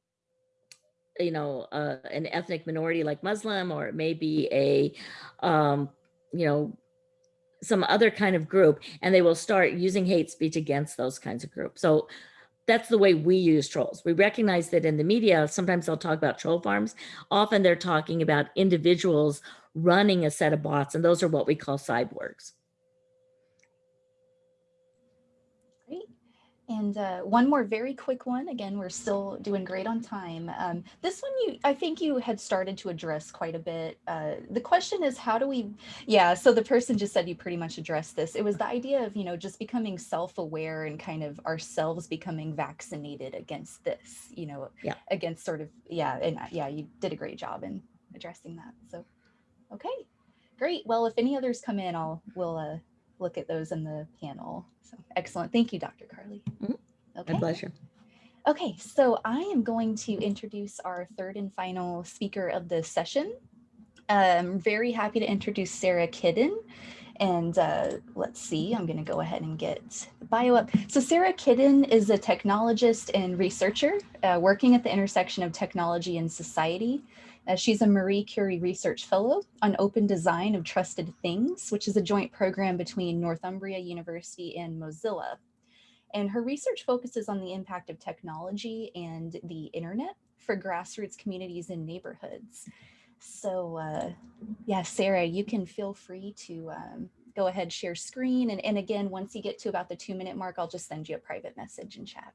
you know, uh, an ethnic minority like Muslim, or it may be a, um, you know, some other kind of group, and they will start using hate speech against those kinds of groups. So that's the way we use trolls. We recognize that in the media, sometimes they'll talk about troll farms. Often they're talking about individuals running a set of bots, and those are what we call cyborgs. Great. And uh, one more very quick one. Again, we're still doing great on time. Um, this one, you, I think you had started to address quite a bit. Uh, the question is, how do we, yeah, so the person just said you pretty much addressed this. It was the idea of, you know, just becoming self-aware and kind of ourselves becoming vaccinated against this, you know, Yeah. against sort of, yeah, and uh, yeah, you did a great job in addressing that. So, okay, great. Well, if any others come in, I'll, we'll, uh, look at those in the panel. So excellent. Thank you, Dr. Carley. Mhm. Okay. My pleasure. Okay, so I am going to introduce our third and final speaker of the session. I'm very happy to introduce Sarah Kiden. And uh, let's see, I'm going to go ahead and get the bio up. So Sarah Kiden is a technologist and researcher uh, working at the intersection of technology and society. Uh, she's a Marie Curie Research Fellow on Open Design of Trusted Things, which is a joint program between Northumbria University and Mozilla. And her research focuses on the impact of technology and the internet for grassroots communities and neighborhoods. So uh, yeah, Sarah, you can feel free to um, go ahead, share screen. And, and again, once you get to about the two minute mark, I'll just send you a private message in chat.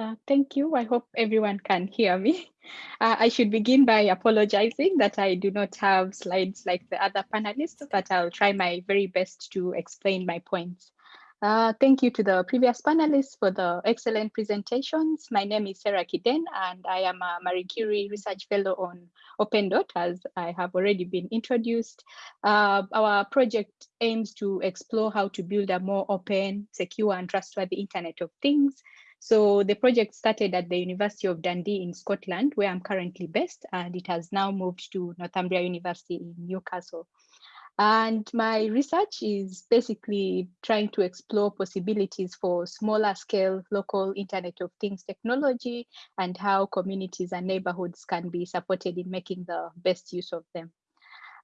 Uh, thank you. I hope everyone can hear me. Uh, I should begin by apologizing that I do not have slides like the other panelists, but I'll try my very best to explain my points. Uh, thank you to the previous panelists for the excellent presentations. My name is Sarah Kiden, and I am a Marie Curie Research Fellow on OpenDoTT, as I have already been introduced. Uh, our project aims to explore how to build a more open, secure, and trustworthy Internet of Things. So the project started at the University of Dundee in Scotland, where I'm currently based, and it has now moved to Northumbria University in Newcastle. And my research is basically trying to explore possibilities for smaller scale local Internet of Things technology and how communities and neighborhoods can be supported in making the best use of them.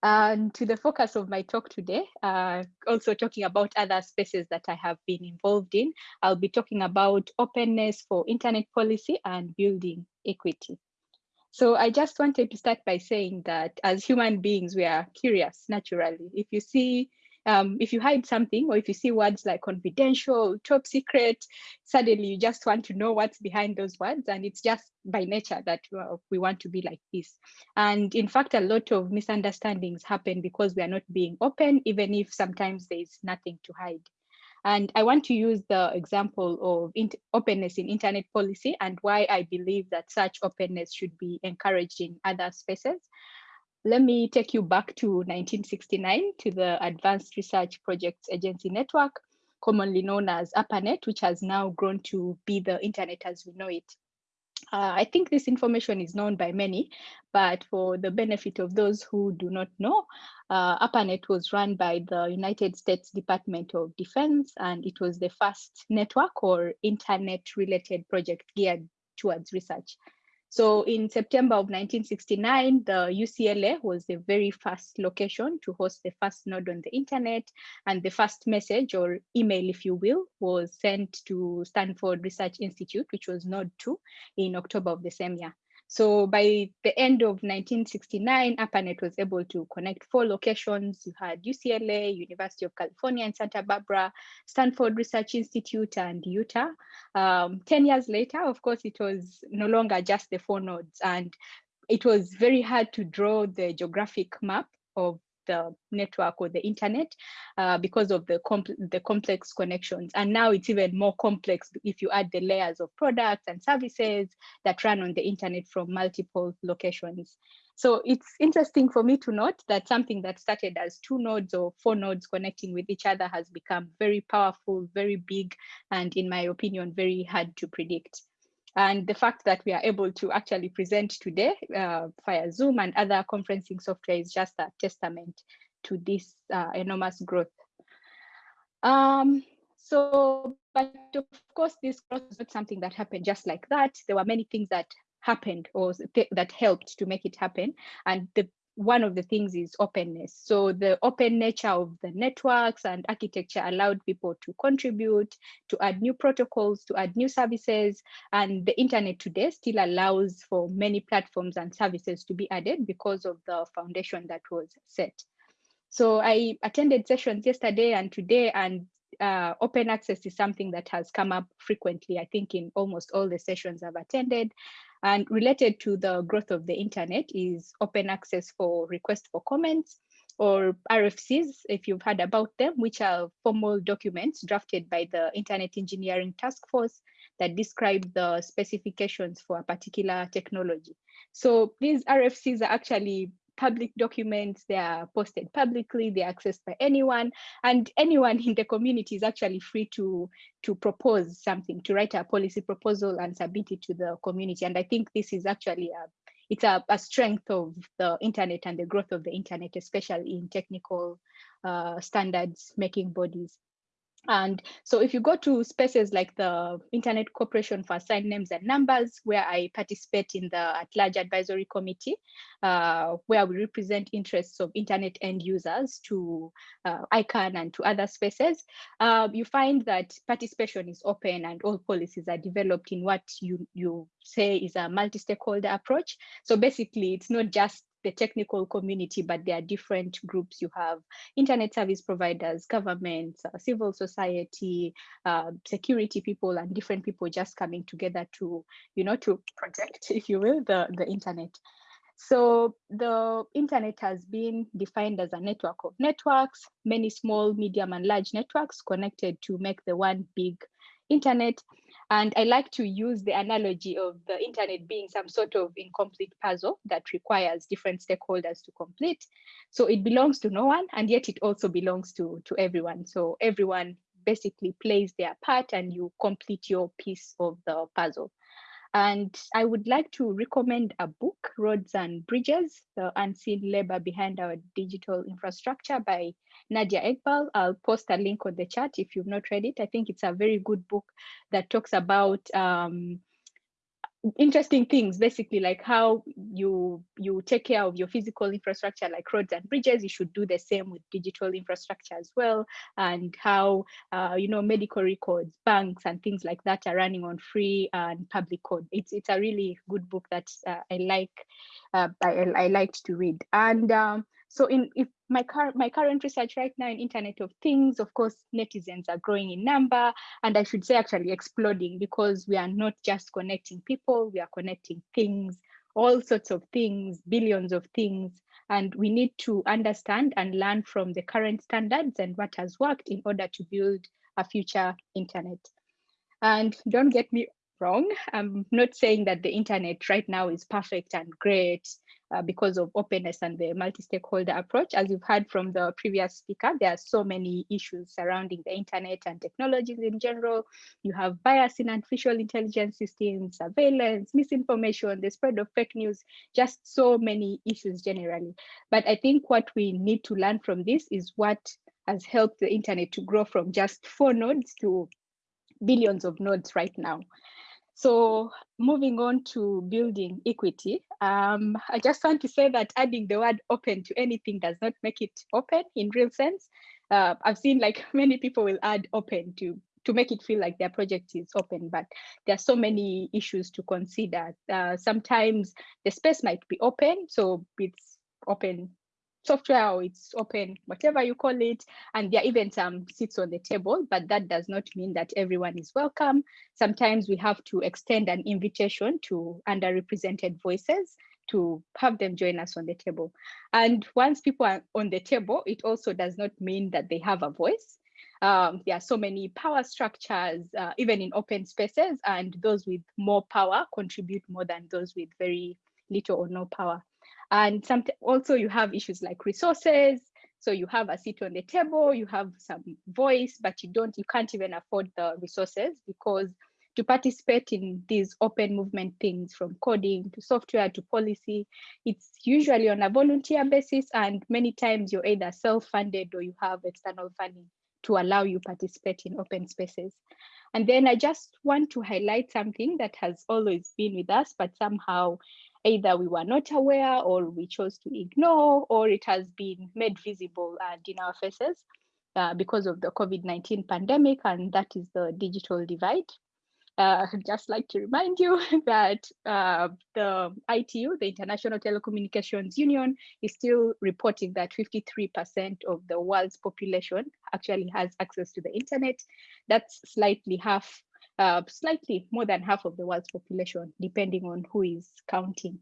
And to the focus of my talk today, uh, also talking about other spaces that I have been involved in, I'll be talking about openness for internet policy and building equity. So I just wanted to start by saying that as human beings, we are curious naturally. If you see, um, if you hide something or if you see words like confidential, top secret, suddenly you just want to know what's behind those words. And it's just by nature that well, we want to be like this. And in fact, a lot of misunderstandings happen because we are not being open, even if sometimes there's nothing to hide. And I want to use the example of openness in internet policy and why I believe that such openness should be encouraged in other spaces. Let me take you back to 1969 to the Advanced Research Projects Agency Network, commonly known as ARPANET, which has now grown to be the internet as we know it. Uh, I think this information is known by many, but for the benefit of those who do not know, uh, ARPANET was run by the United States Department of Defense, and it was the first network or internet-related project geared towards research. So in September of 1969, the UCLA was the very first location to host the first node on the internet. And the first message or email, if you will, was sent to Stanford Research Institute, which was node two in October of the same year. So by the end of 1969, ARPANET was able to connect four locations. You had UCLA, University of California in Santa Barbara, Stanford Research Institute, and Utah. Um, 10 years later, of course, it was no longer just the four nodes. And it was very hard to draw the geographic map of the network or the internet uh, because of the, comp the complex connections. And now it's even more complex if you add the layers of products and services that run on the internet from multiple locations. So it's interesting for me to note that something that started as two nodes or four nodes connecting with each other has become very powerful, very big, and in my opinion, very hard to predict. And the fact that we are able to actually present today uh, via Zoom and other conferencing software is just a testament to this uh, enormous growth. Um, so, but of course, this growth is not something that happened just like that. There were many things that happened or th that helped to make it happen. And the one of the things is openness. So the open nature of the networks and architecture allowed people to contribute, to add new protocols, to add new services. And the internet today still allows for many platforms and services to be added because of the foundation that was set. So I attended sessions yesterday and today, and uh, open access is something that has come up frequently, I think in almost all the sessions I've attended. And related to the growth of the internet is open access for request for comments or RFCs, if you've heard about them, which are formal documents drafted by the Internet Engineering Task Force that describe the specifications for a particular technology. So these RFCs are actually public documents, they are posted publicly, they're accessed by anyone, and anyone in the community is actually free to, to propose something, to write a policy proposal and submit it to the community. And I think this is actually a, it's a, a strength of the internet and the growth of the internet, especially in technical uh, standards making bodies. And so if you go to spaces like the Internet Corporation for Assigned Names and Numbers, where I participate in the at-large advisory committee, uh, where we represent interests of Internet end users to uh, ICANN and to other spaces, uh, you find that participation is open and all policies are developed in what you, you say is a multi-stakeholder approach. So basically, it's not just the technical community, but there are different groups. You have internet service providers, governments, uh, civil society, uh, security people, and different people just coming together to, you know, to project, if you will, the, the internet. So the internet has been defined as a network of networks, many small, medium, and large networks connected to make the one big internet. And I like to use the analogy of the internet being some sort of incomplete puzzle that requires different stakeholders to complete. So it belongs to no one, and yet it also belongs to, to everyone. So everyone basically plays their part and you complete your piece of the puzzle. And I would like to recommend a book, Roads and Bridges, The Unseen Labor Behind Our Digital Infrastructure by Nadia Eghbal. I'll post a link on the chat if you've not read it. I think it's a very good book that talks about um, interesting things basically like how you you take care of your physical infrastructure like roads and bridges you should do the same with digital infrastructure as well and how uh, you know medical records banks and things like that are running on free and public code. It's it's a really good book that uh, i like uh, I, I liked to read. And um, so in if my current my current research right now in Internet of Things, of course, netizens are growing in number, and I should say actually exploding because we are not just connecting people, we are connecting things, all sorts of things, billions of things, and we need to understand and learn from the current standards and what has worked in order to build a future internet. And don't get me wrong. I'm not saying that the internet right now is perfect and great uh, because of openness and the multi-stakeholder approach. As you've heard from the previous speaker, there are so many issues surrounding the internet and technologies in general. You have bias in artificial intelligence systems, surveillance, misinformation, the spread of fake news, just so many issues generally. But I think what we need to learn from this is what has helped the internet to grow from just four nodes to billions of nodes right now. So moving on to building equity, um, I just want to say that adding the word open to anything does not make it open in real sense. Uh, I've seen like many people will add open to to make it feel like their project is open, but there are so many issues to consider. Uh, sometimes the space might be open, so it's open software or it's open, whatever you call it. And there are even some seats on the table, but that does not mean that everyone is welcome. Sometimes we have to extend an invitation to underrepresented voices to have them join us on the table. And once people are on the table, it also does not mean that they have a voice. Um, there are so many power structures, uh, even in open spaces, and those with more power contribute more than those with very little or no power. And some also you have issues like resources. So you have a seat on the table, you have some voice, but you don't, you can't even afford the resources because to participate in these open movement things from coding to software to policy, it's usually on a volunteer basis and many times you're either self-funded or you have external funding to allow you participate in open spaces. And then I just want to highlight something that has always been with us, but somehow either we were not aware or we chose to ignore or it has been made visible and in our faces uh, because of the COVID-19 pandemic and that is the digital divide. Uh, I'd just like to remind you that uh, the ITU, the International Telecommunications Union, is still reporting that 53% of the world's population actually has access to the internet. That's slightly half uh, slightly more than half of the world's population, depending on who is counting.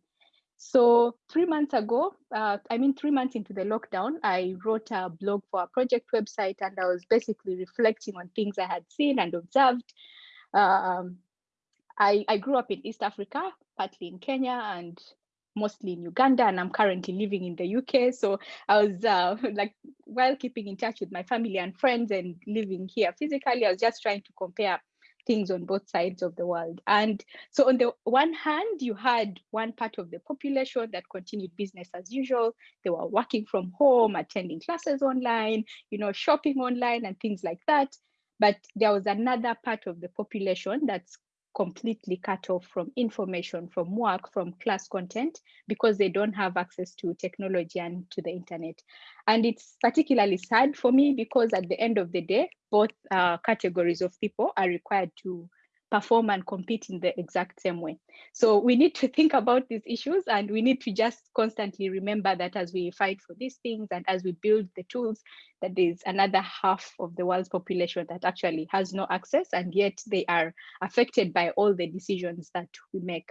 So three months ago, uh, I mean, three months into the lockdown, I wrote a blog for a project website and I was basically reflecting on things I had seen and observed. Um, I, I grew up in East Africa, partly in Kenya and mostly in Uganda, and I'm currently living in the UK. So I was uh, like, while keeping in touch with my family and friends and living here physically, I was just trying to compare things on both sides of the world. And so on the one hand, you had one part of the population that continued business as usual. They were working from home, attending classes online, you know, shopping online and things like that. But there was another part of the population that's completely cut off from information, from work, from class content, because they don't have access to technology and to the internet. And it's particularly sad for me because at the end of the day, both uh, categories of people are required to perform and compete in the exact same way. So we need to think about these issues and we need to just constantly remember that as we fight for these things and as we build the tools, that there's another half of the world's population that actually has no access and yet they are affected by all the decisions that we make.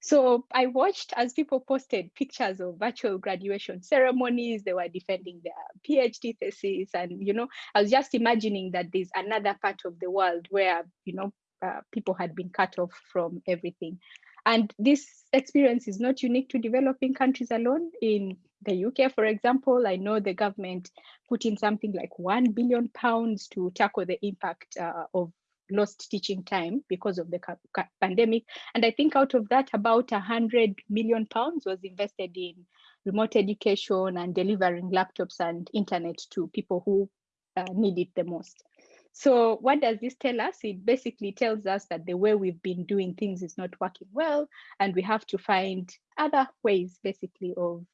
So I watched as people posted pictures of virtual graduation ceremonies, they were defending their PhD thesis. And, you know, I was just imagining that there's another part of the world where, you know, uh, people had been cut off from everything. And this experience is not unique to developing countries alone. In the UK, for example, I know the government put in something like 1 billion pounds to tackle the impact uh, of lost teaching time because of the pandemic. And I think out of that, about 100 million pounds was invested in remote education and delivering laptops and internet to people who uh, need it the most. So what does this tell us? It basically tells us that the way we've been doing things is not working well, and we have to find other ways basically of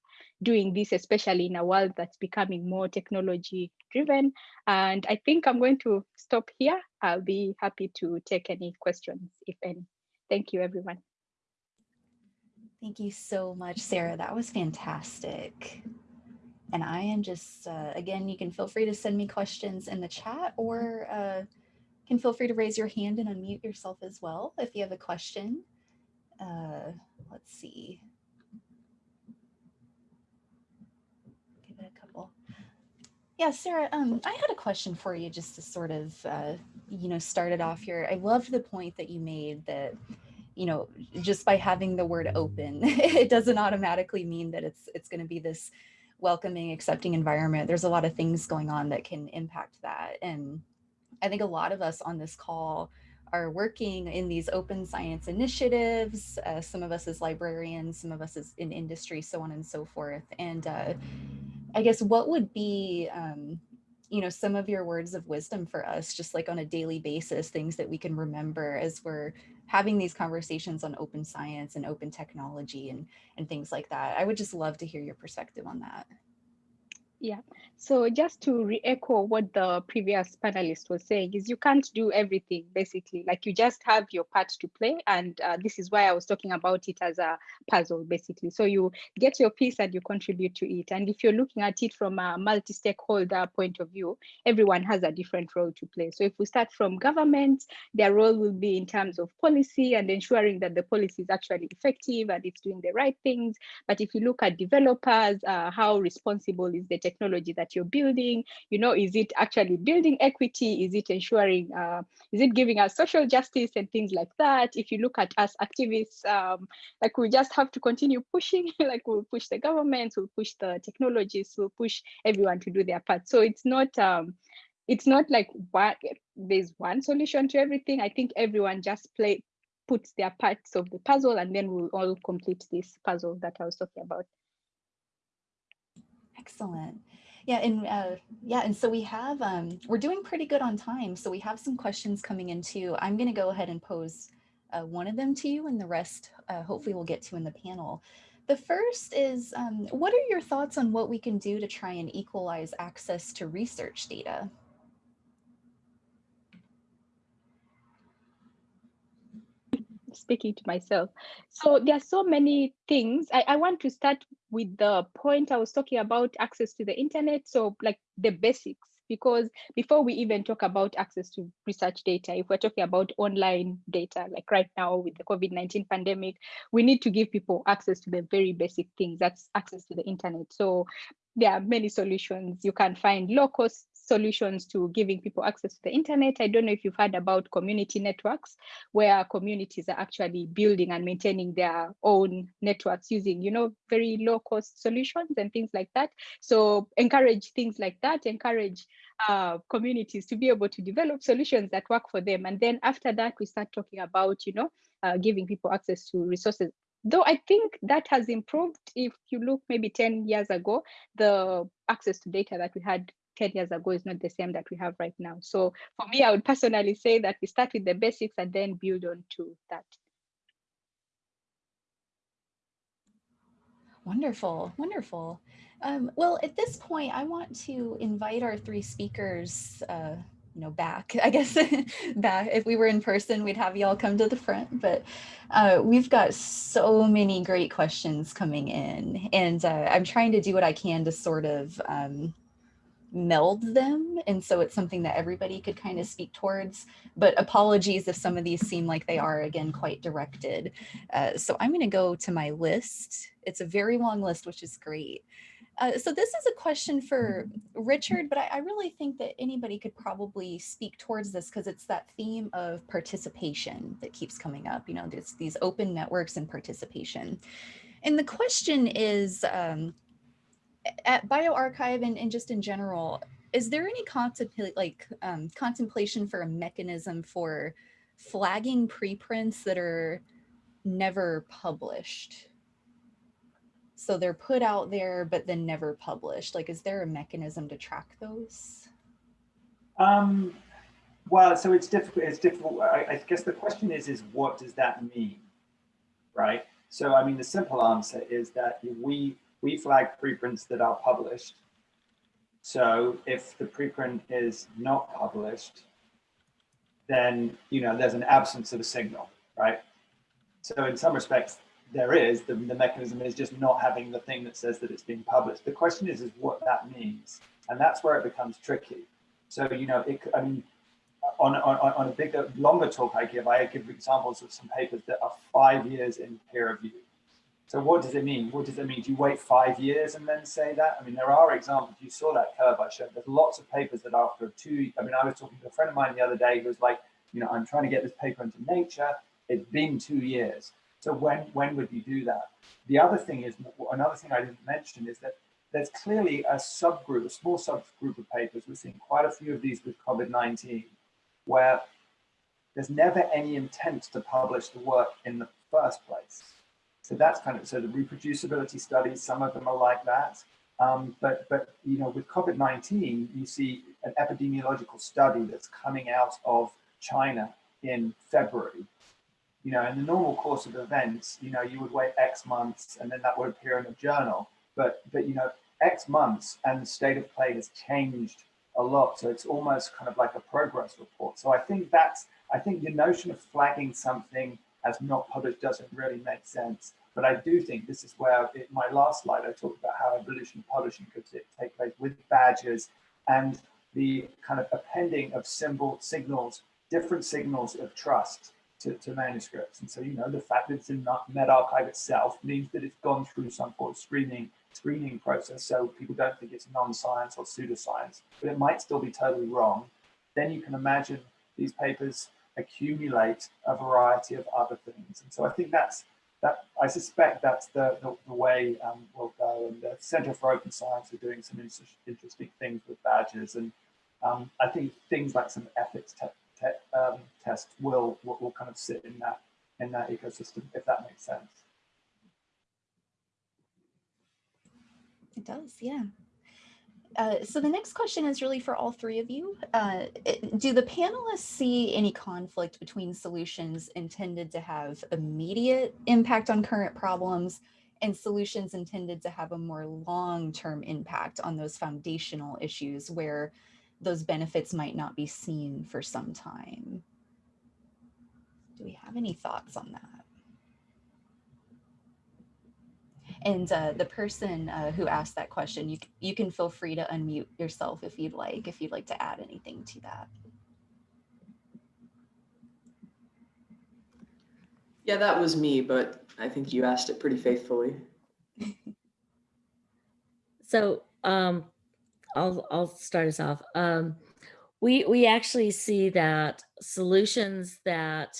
doing this, especially in a world that's becoming more technology driven. And I think I'm going to stop here. I'll be happy to take any questions, if any. Thank you, everyone. Thank you so much, Sarah. That was fantastic. And I am just, uh, again, you can feel free to send me questions in the chat or uh, can feel free to raise your hand and unmute yourself as well if you have a question. Uh, let's see. Give it a couple. Yeah, Sarah, um, I had a question for you just to sort of, uh, you know, start it off here. I loved the point that you made that, you know, just by having the word open, it doesn't automatically mean that it's it's going to be this welcoming, accepting environment, there's a lot of things going on that can impact that. And I think a lot of us on this call are working in these open science initiatives, uh, some of us as librarians, some of us as in industry, so on and so forth. And uh, I guess what would be um, you know, some of your words of wisdom for us, just like on a daily basis, things that we can remember as we're having these conversations on open science and open technology and, and things like that. I would just love to hear your perspective on that. Yeah, so just to re-echo what the previous panelist was saying is you can't do everything basically, like you just have your part to play. And uh, this is why I was talking about it as a puzzle basically. So you get your piece and you contribute to it. And if you're looking at it from a multi-stakeholder point of view, everyone has a different role to play. So if we start from government, their role will be in terms of policy and ensuring that the policy is actually effective and it's doing the right things. But if you look at developers, uh, how responsible is the technology that you're building? You know, is it actually building equity? Is it ensuring, uh, is it giving us social justice and things like that? If you look at us activists, um, like we just have to continue pushing, like we'll push the government, we'll push the technologies, we'll push everyone to do their part. So it's not, um, it's not like there's one solution to everything. I think everyone just play puts their parts of the puzzle and then we'll all complete this puzzle that I was talking about. Excellent. Yeah, and uh, yeah, and so we have, um, we're doing pretty good on time. So we have some questions coming in too. I'm going to go ahead and pose uh, one of them to you and the rest uh, hopefully we'll get to in the panel. The first is, um, what are your thoughts on what we can do to try and equalize access to research data? Speaking to myself. So there are so many things. I, I want to start with the point I was talking about access to the internet. So like the basics, because before we even talk about access to research data, if we're talking about online data, like right now with the COVID-19 pandemic, we need to give people access to the very basic things. That's access to the internet. So there are many solutions. You can find low cost solutions to giving people access to the internet. I don't know if you've heard about community networks, where communities are actually building and maintaining their own networks using, you know, very low cost solutions and things like that. So encourage things like that, encourage uh, communities to be able to develop solutions that work for them. And then after that, we start talking about, you know, uh, giving people access to resources though I think that has improved. If you look maybe 10 years ago, the access to data that we had 10 years ago is not the same that we have right now. So for me, I would personally say that we start with the basics and then build on to that. Wonderful, wonderful. Um, well, at this point, I want to invite our three speakers, uh, you know, back. I guess back. If we were in person, we'd have you all come to the front. But uh, we've got so many great questions coming in, and uh, I'm trying to do what I can to sort of um, meld them. And so it's something that everybody could kind of speak towards, but apologies if some of these seem like they are again, quite directed. Uh, so I'm gonna go to my list. It's a very long list, which is great. Uh, so this is a question for Richard, but I, I really think that anybody could probably speak towards this because it's that theme of participation that keeps coming up. You know, there's these open networks and participation. And the question is, um, at bioRxiv and, and just in general, is there any like um, contemplation for a mechanism for flagging preprints that are never published? So they're put out there, but then never published. Like, is there a mechanism to track those? Um, well, so it's difficult. It's difficult. I, I guess the question is, is what does that mean, right? So, I mean, the simple answer is that we we flag preprints that are published. So if the preprint is not published, then you know there's an absence of a signal, right? So in some respects, there is the, the mechanism is just not having the thing that says that it's being published. The question is, is what that means, and that's where it becomes tricky. So you know, it, I mean, on, on, on a bigger, longer talk I give, I give examples of some papers that are five years in peer review so what does it mean? What does it mean? Do you wait five years and then say that? I mean, there are examples. You saw that curve I showed. There's lots of papers that after two, I mean, I was talking to a friend of mine the other day who was like, you know, I'm trying to get this paper into Nature. It's been two years. So when when would you do that? The other thing is, another thing I didn't mention is that there's clearly a subgroup, a small subgroup of papers. We're seeing quite a few of these with COVID-19, where there's never any intent to publish the work in the first place. So that's kind of, so the reproducibility studies, some of them are like that. Um, but, but, you know, with COVID-19, you see an epidemiological study that's coming out of China in February. You know, in the normal course of events, you know, you would wait X months and then that would appear in a journal. But, but you know, X months and the state of play has changed a lot. So it's almost kind of like a progress report. So I think that's, I think the notion of flagging something as not published doesn't really make sense. But I do think this is where, in my last slide, I talked about how evolution of publishing could take place with badges and the kind of appending of symbol signals, different signals of trust to, to manuscripts. And so, you know, the fact that it's in medRxiv itself means that it's gone through some sort of screening screening process. So people don't think it's non-science or pseudoscience, but it might still be totally wrong. Then you can imagine these papers accumulate a variety of other things. And so I think that's that I suspect that's the, the, the way um, we'll go. And the Center for Open Science are doing some interesting things with badges. And um, I think things like some ethics te te um, tests will, will, will kind of sit in that in that ecosystem, if that makes sense. It does, yeah. Uh, so the next question is really for all three of you. Uh, do the panelists see any conflict between solutions intended to have immediate impact on current problems and solutions intended to have a more long-term impact on those foundational issues where those benefits might not be seen for some time? Do we have any thoughts on that? And uh, the person uh, who asked that question, you, you can feel free to unmute yourself if you'd like, if you'd like to add anything to that. Yeah, that was me, but I think you asked it pretty faithfully. so um, I'll, I'll start us off. Um, we, we actually see that solutions that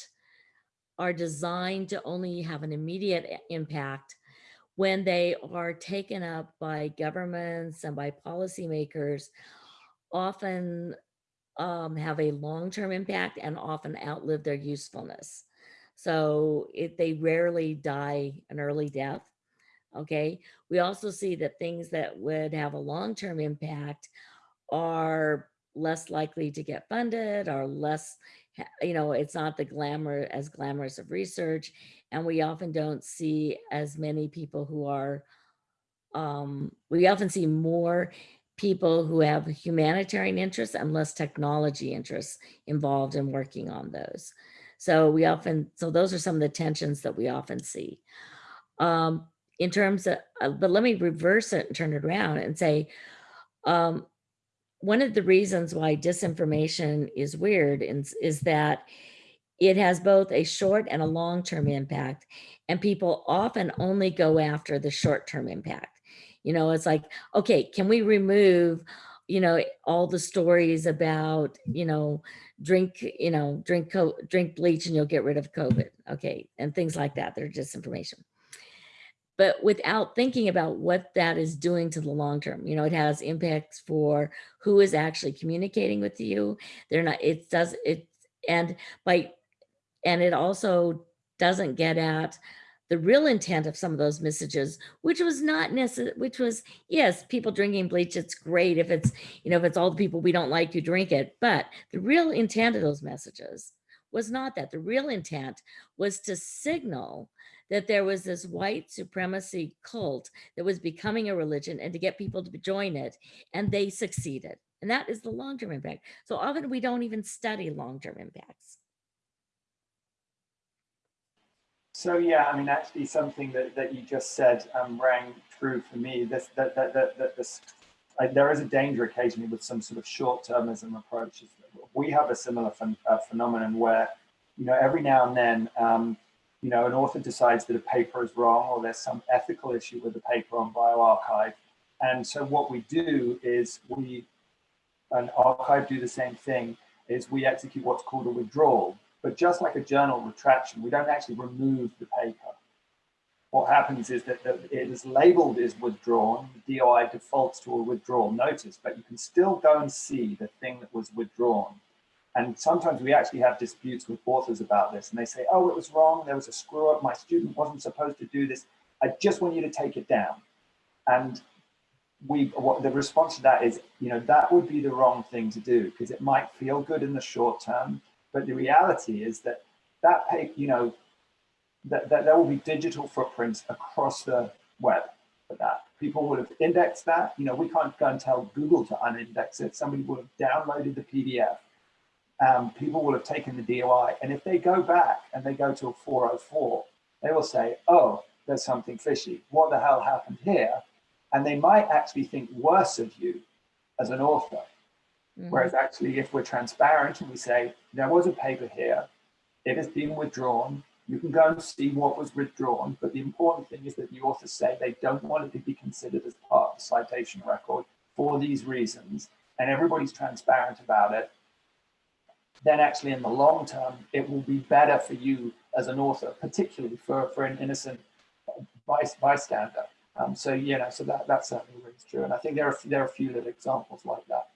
are designed to only have an immediate impact when they are taken up by governments and by policymakers, often um, have a long-term impact and often outlive their usefulness. So it, they rarely die an early death. Okay. We also see that things that would have a long-term impact are less likely to get funded are less, you know, it's not the glamour as glamorous of research. And we often don't see as many people who are, um, we often see more people who have humanitarian interests and less technology interests involved in working on those. So we often, so those are some of the tensions that we often see. Um, in terms of, uh, but let me reverse it and turn it around and say, um, one of the reasons why disinformation is weird is, is that it has both a short and a long-term impact and people often only go after the short-term impact. You know, it's like, okay, can we remove, you know, all the stories about, you know, drink, you know, drink, drink bleach and you'll get rid of COVID. Okay. And things like that. They're disinformation but without thinking about what that is doing to the long term. You know, it has impacts for who is actually communicating with you. They're not, it does, it, and by, and it also doesn't get at the real intent of some of those messages, which was not necessary, which was, yes, people drinking bleach, it's great if it's, you know, if it's all the people we don't like who drink it, but the real intent of those messages was not that. The real intent was to signal that there was this white supremacy cult that was becoming a religion and to get people to join it. And they succeeded. And that is the long-term impact. So often we don't even study long-term impacts. So yeah, I mean, actually something that, that you just said um, rang true for me. This, that, that, that, that this, there is a danger occasionally with some sort of short-termism approaches. We have a similar ph uh, phenomenon where, you know, every now and then, um, you know, an author decides that a paper is wrong or there's some ethical issue with the paper on bioRxiv. And so what we do is we, an archive do the same thing, is we execute what's called a withdrawal. But just like a journal retraction, we don't actually remove the paper. What happens is that it is labeled as withdrawn, the DOI defaults to a withdrawal notice, but you can still go and see the thing that was withdrawn. And sometimes we actually have disputes with authors about this and they say, oh, it was wrong. There was a screw up. My student wasn't supposed to do this. I just want you to take it down. And we, what the response to that is, you know, that would be the wrong thing to do because it might feel good in the short term. But the reality is that that paper, you know, that, that there will be digital footprints across the web for that. People would have indexed that. You know, we can't go and tell Google to unindex it. Somebody would have downloaded the PDF um, people will have taken the DOI. And if they go back and they go to a 404, they will say, oh, there's something fishy. What the hell happened here? And they might actually think worse of you as an author. Mm -hmm. Whereas actually, if we're transparent and we say, there was a paper here, it has been withdrawn, you can go and see what was withdrawn. But the important thing is that the authors say they don't want it to be considered as part of the citation record for these reasons. And everybody's transparent about it then actually in the long term, it will be better for you as an author, particularly for, for an innocent bystander. Um, so, you know, so that, that certainly rings true. And I think there are, there are a few little examples like that.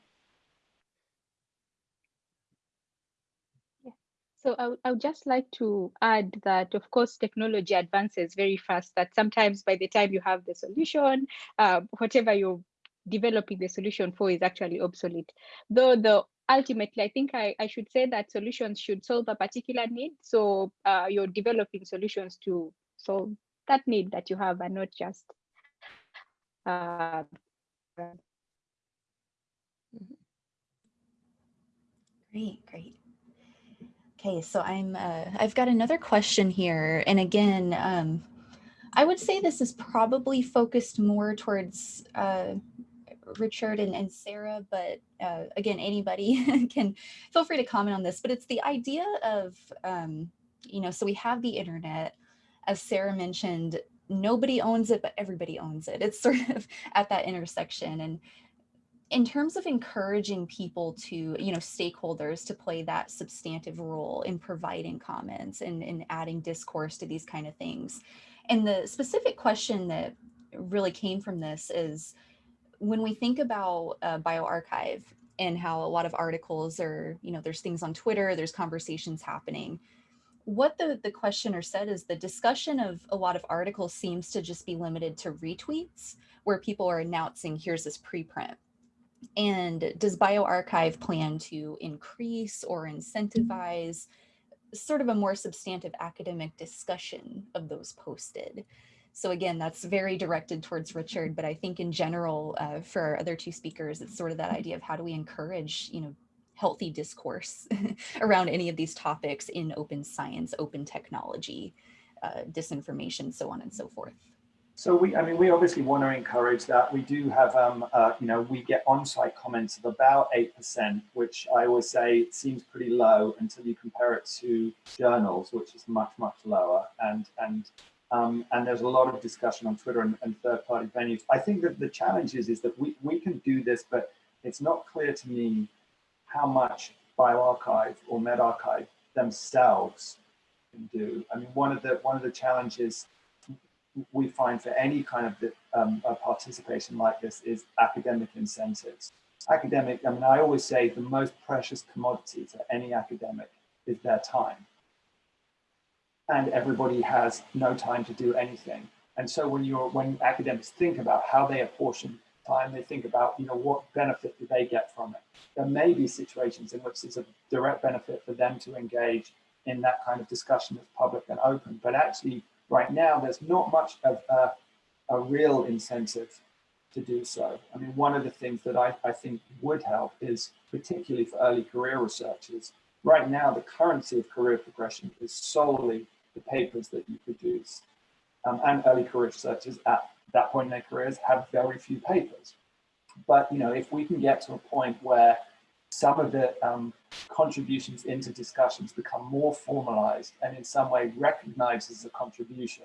So I, I would just like to add that, of course, technology advances very fast, that sometimes by the time you have the solution, uh, whatever you're developing the solution for is actually obsolete. Though the ultimately, I think I, I should say that solutions should solve a particular need. So uh, you're developing solutions to solve that need that you have and not just uh, Great, great. Okay, so I'm uh, I've got another question here, and again, um, I would say this is probably focused more towards uh, Richard and, and Sarah, but uh, again, anybody can feel free to comment on this, but it's the idea of, um, you know, so we have the internet, as Sarah mentioned, nobody owns it, but everybody owns it. It's sort of at that intersection. And in terms of encouraging people to, you know, stakeholders to play that substantive role in providing comments and, and adding discourse to these kind of things. And the specific question that really came from this is, when we think about uh, bioRxiv and how a lot of articles are, you know, there's things on Twitter, there's conversations happening. What the, the questioner said is the discussion of a lot of articles seems to just be limited to retweets where people are announcing here's this preprint. And does bioRxiv plan to increase or incentivize sort of a more substantive academic discussion of those posted? So again, that's very directed towards Richard, but I think in general, uh, for our other two speakers, it's sort of that idea of how do we encourage, you know, healthy discourse around any of these topics in open science, open technology, uh, disinformation, so on and so forth. So we, I mean, we obviously want to encourage that. We do have, um, uh, you know, we get on-site comments of about 8%, which I always say seems pretty low until you compare it to journals, which is much, much lower. And, and, um, and there's a lot of discussion on Twitter and, and third-party venues. I think that the challenge is, is that we, we can do this, but it's not clear to me how much bioRxiv or medRxiv themselves can do. I mean, one of the one of the challenges we find for any kind of um, participation like this is academic incentives. Academic, I mean, I always say the most precious commodity to any academic is their time. And everybody has no time to do anything. And so when you're when academics think about how they apportion time, they think about, you know, what benefit do they get from it? There may be situations in which there's a direct benefit for them to engage in that kind of discussion that's public and open. But actually, right now, there's not much of a, a real incentive to do so. I mean, one of the things that I, I think would help is, particularly for early career researchers, right now, the currency of career progression is solely the papers that you produce. Um, and early career researchers at that point in their careers have very few papers. But, you know, if we can get to a point where some of the um, contributions into discussions become more formalized and in some way recognized as a contribution.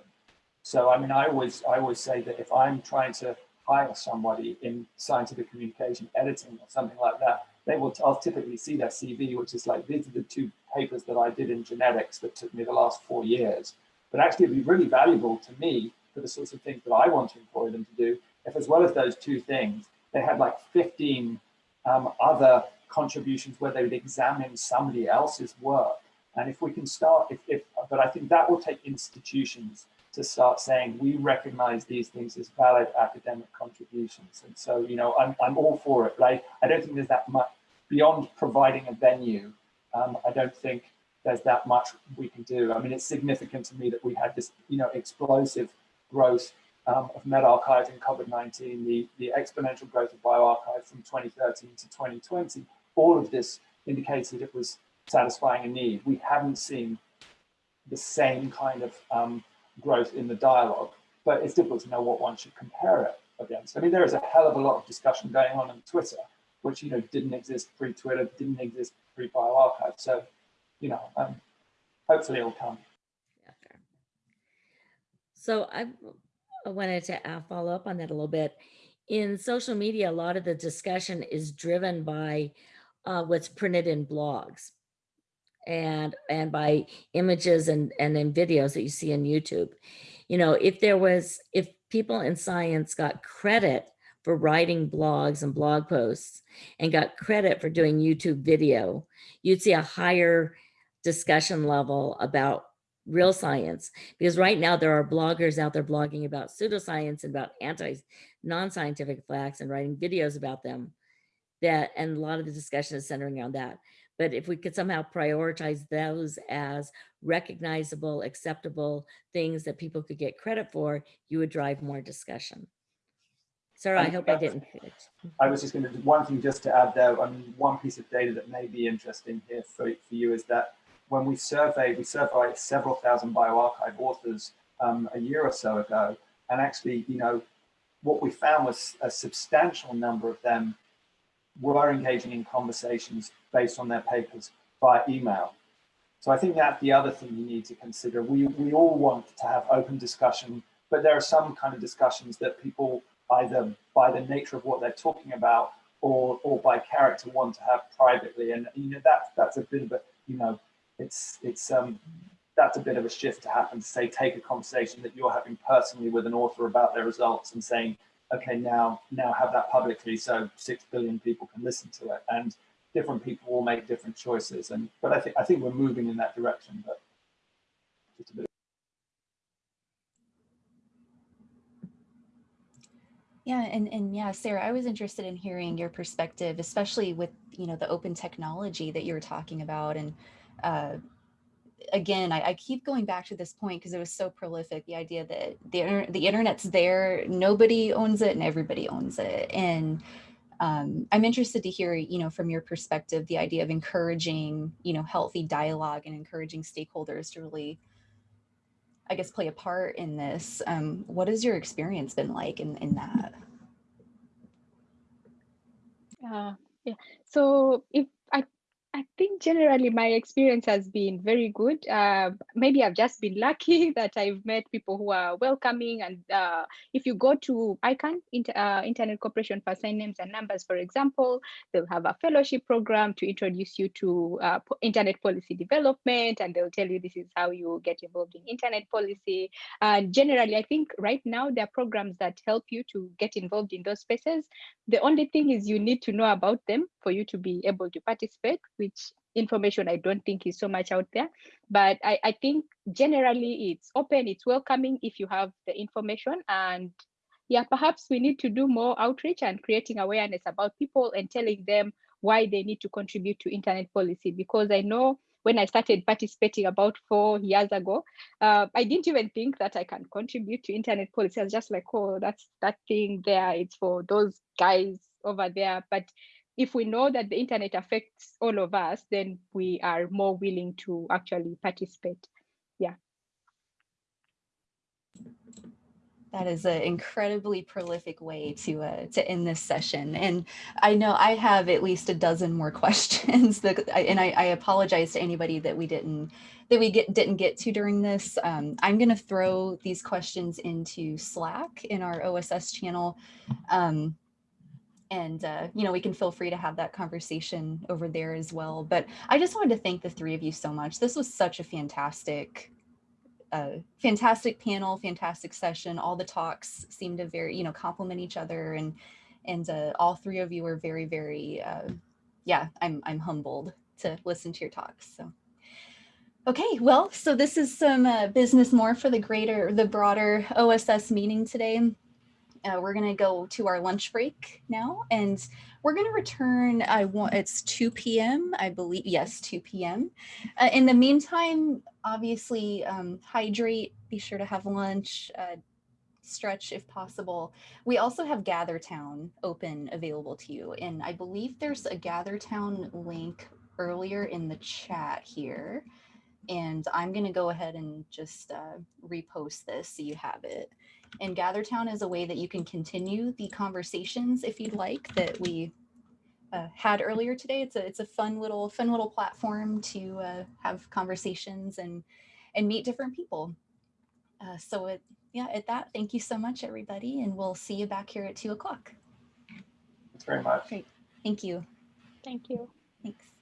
So, I mean, I always, I always say that if I'm trying to hire somebody in scientific communication editing or something like that, they will, I'll typically see their CV, which is like, these are the two papers that I did in genetics that took me the last four years. But actually it'd be really valuable to me for the sorts of things that I want to employ them to do, if as well as those two things, they had like 15 um, other contributions where they would examine somebody else's work. And if we can start, if, if, but I think that will take institutions to start saying, we recognize these things as valid academic contributions. And so, you know, I'm, I'm all for it, right? I don't think there's that much, beyond providing a venue, um, I don't think there's that much we can do. I mean, it's significant to me that we had this, you know, explosive growth um, of medRxiv in COVID-19, the, the exponential growth of bioRxiv from 2013 to 2020, all of this indicated it was satisfying a need. We haven't seen the same kind of um, growth in the dialogue, but it's difficult to know what one should compare it against. I mean, there is a hell of a lot of discussion going on on Twitter, which, you know, didn't exist pre-Twitter, didn't exist pre-bioRxiv. So, you know, um, hopefully it'll come. So I I wanted to uh, follow up on that a little bit. In social media, a lot of the discussion is driven by uh, what's printed in blogs and and by images and and in videos that you see on YouTube. You know, if there was if people in science got credit for writing blogs and blog posts and got credit for doing YouTube video, you'd see a higher discussion level about real science because right now there are bloggers out there blogging about pseudoscience and about anti non-scientific facts and writing videos about them that and a lot of the discussion is centering around that but if we could somehow prioritize those as recognizable acceptable things that people could get credit for you would drive more discussion Sarah, I hope I didn't. I was just going to do one thing just to add there. I mean, one piece of data that may be interesting here for, for you is that when we surveyed, we surveyed several thousand bioRxiv authors um, a year or so ago. And actually, you know, what we found was a substantial number of them were engaging in conversations based on their papers via email. So I think that's the other thing you need to consider. We, we all want to have open discussion, but there are some kind of discussions that people either by the nature of what they're talking about or, or by character want to have privately. And, you know, that, that's a bit of a, you know, it's it's um that's a bit of a shift to happen to say take a conversation that you're having personally with an author about their results and saying okay now now have that publicly so six billion people can listen to it and different people will make different choices. And but i think i think we're moving in that direction but just a bit. Yeah, and and yeah, Sarah, I was interested in hearing your perspective, especially with you know the open technology that you were talking about, and uh, again, I, I keep going back to this point because it was so prolific. The idea that the the internet's there, nobody owns it, and everybody owns it, and um, I'm interested to hear, you know, from your perspective, the idea of encouraging, you know, healthy dialogue and encouraging stakeholders to really I guess, play a part in this. Um, what has your experience been like in, in that? Uh, yeah. So if I think generally my experience has been very good. Uh, maybe I've just been lucky that I've met people who are welcoming. And uh, if you go to ICANN, Inter uh, Internet Corporation for Assigned Names and Numbers, for example, they'll have a fellowship program to introduce you to uh, internet policy development, and they'll tell you this is how you get involved in internet policy. And generally, I think right now there are programs that help you to get involved in those spaces. The only thing is you need to know about them for you to be able to participate which information I don't think is so much out there. But I, I think generally it's open, it's welcoming if you have the information. And yeah, perhaps we need to do more outreach and creating awareness about people and telling them why they need to contribute to internet policy. Because I know when I started participating about four years ago, uh, I didn't even think that I can contribute to internet policy. I was just like, oh, that's that thing there. It's for those guys over there. But if we know that the internet affects all of us, then we are more willing to actually participate. Yeah. That is an incredibly prolific way to uh, to end this session. And I know I have at least a dozen more questions that, and I, I apologize to anybody that we didn't that we get didn't get to during this. Um, I'm going to throw these questions into Slack in our OSS channel. Um, and uh, you know we can feel free to have that conversation over there as well but i just wanted to thank the three of you so much. This was such a fantastic uh, fantastic panel fantastic session. All the talks seem to very you know complement each other and and uh, all three of you were very very uh, yeah i'm i'm humbled to listen to your talks so. Okay well so this is some uh, business more for the greater the broader oss meeting today uh, we're going to go to our lunch break now and we're going to return i want it's 2 p.m i believe yes 2 p.m uh, in the meantime obviously um, hydrate be sure to have lunch uh, stretch if possible. We also have gathertown open available to you and i believe there's a gathertown link earlier in the chat here and i'm going to go ahead and just uh, repost this so you have it and GatherTown is a way that you can continue the conversations if you'd like that we uh, had earlier today. It's a it's a fun little fun little platform to uh, have conversations and and meet different people. Uh, so it, yeah, at that, thank you so much, everybody, and we'll see you back here at two o'clock. Thanks very much. Great, thank you. Thank you. Thanks.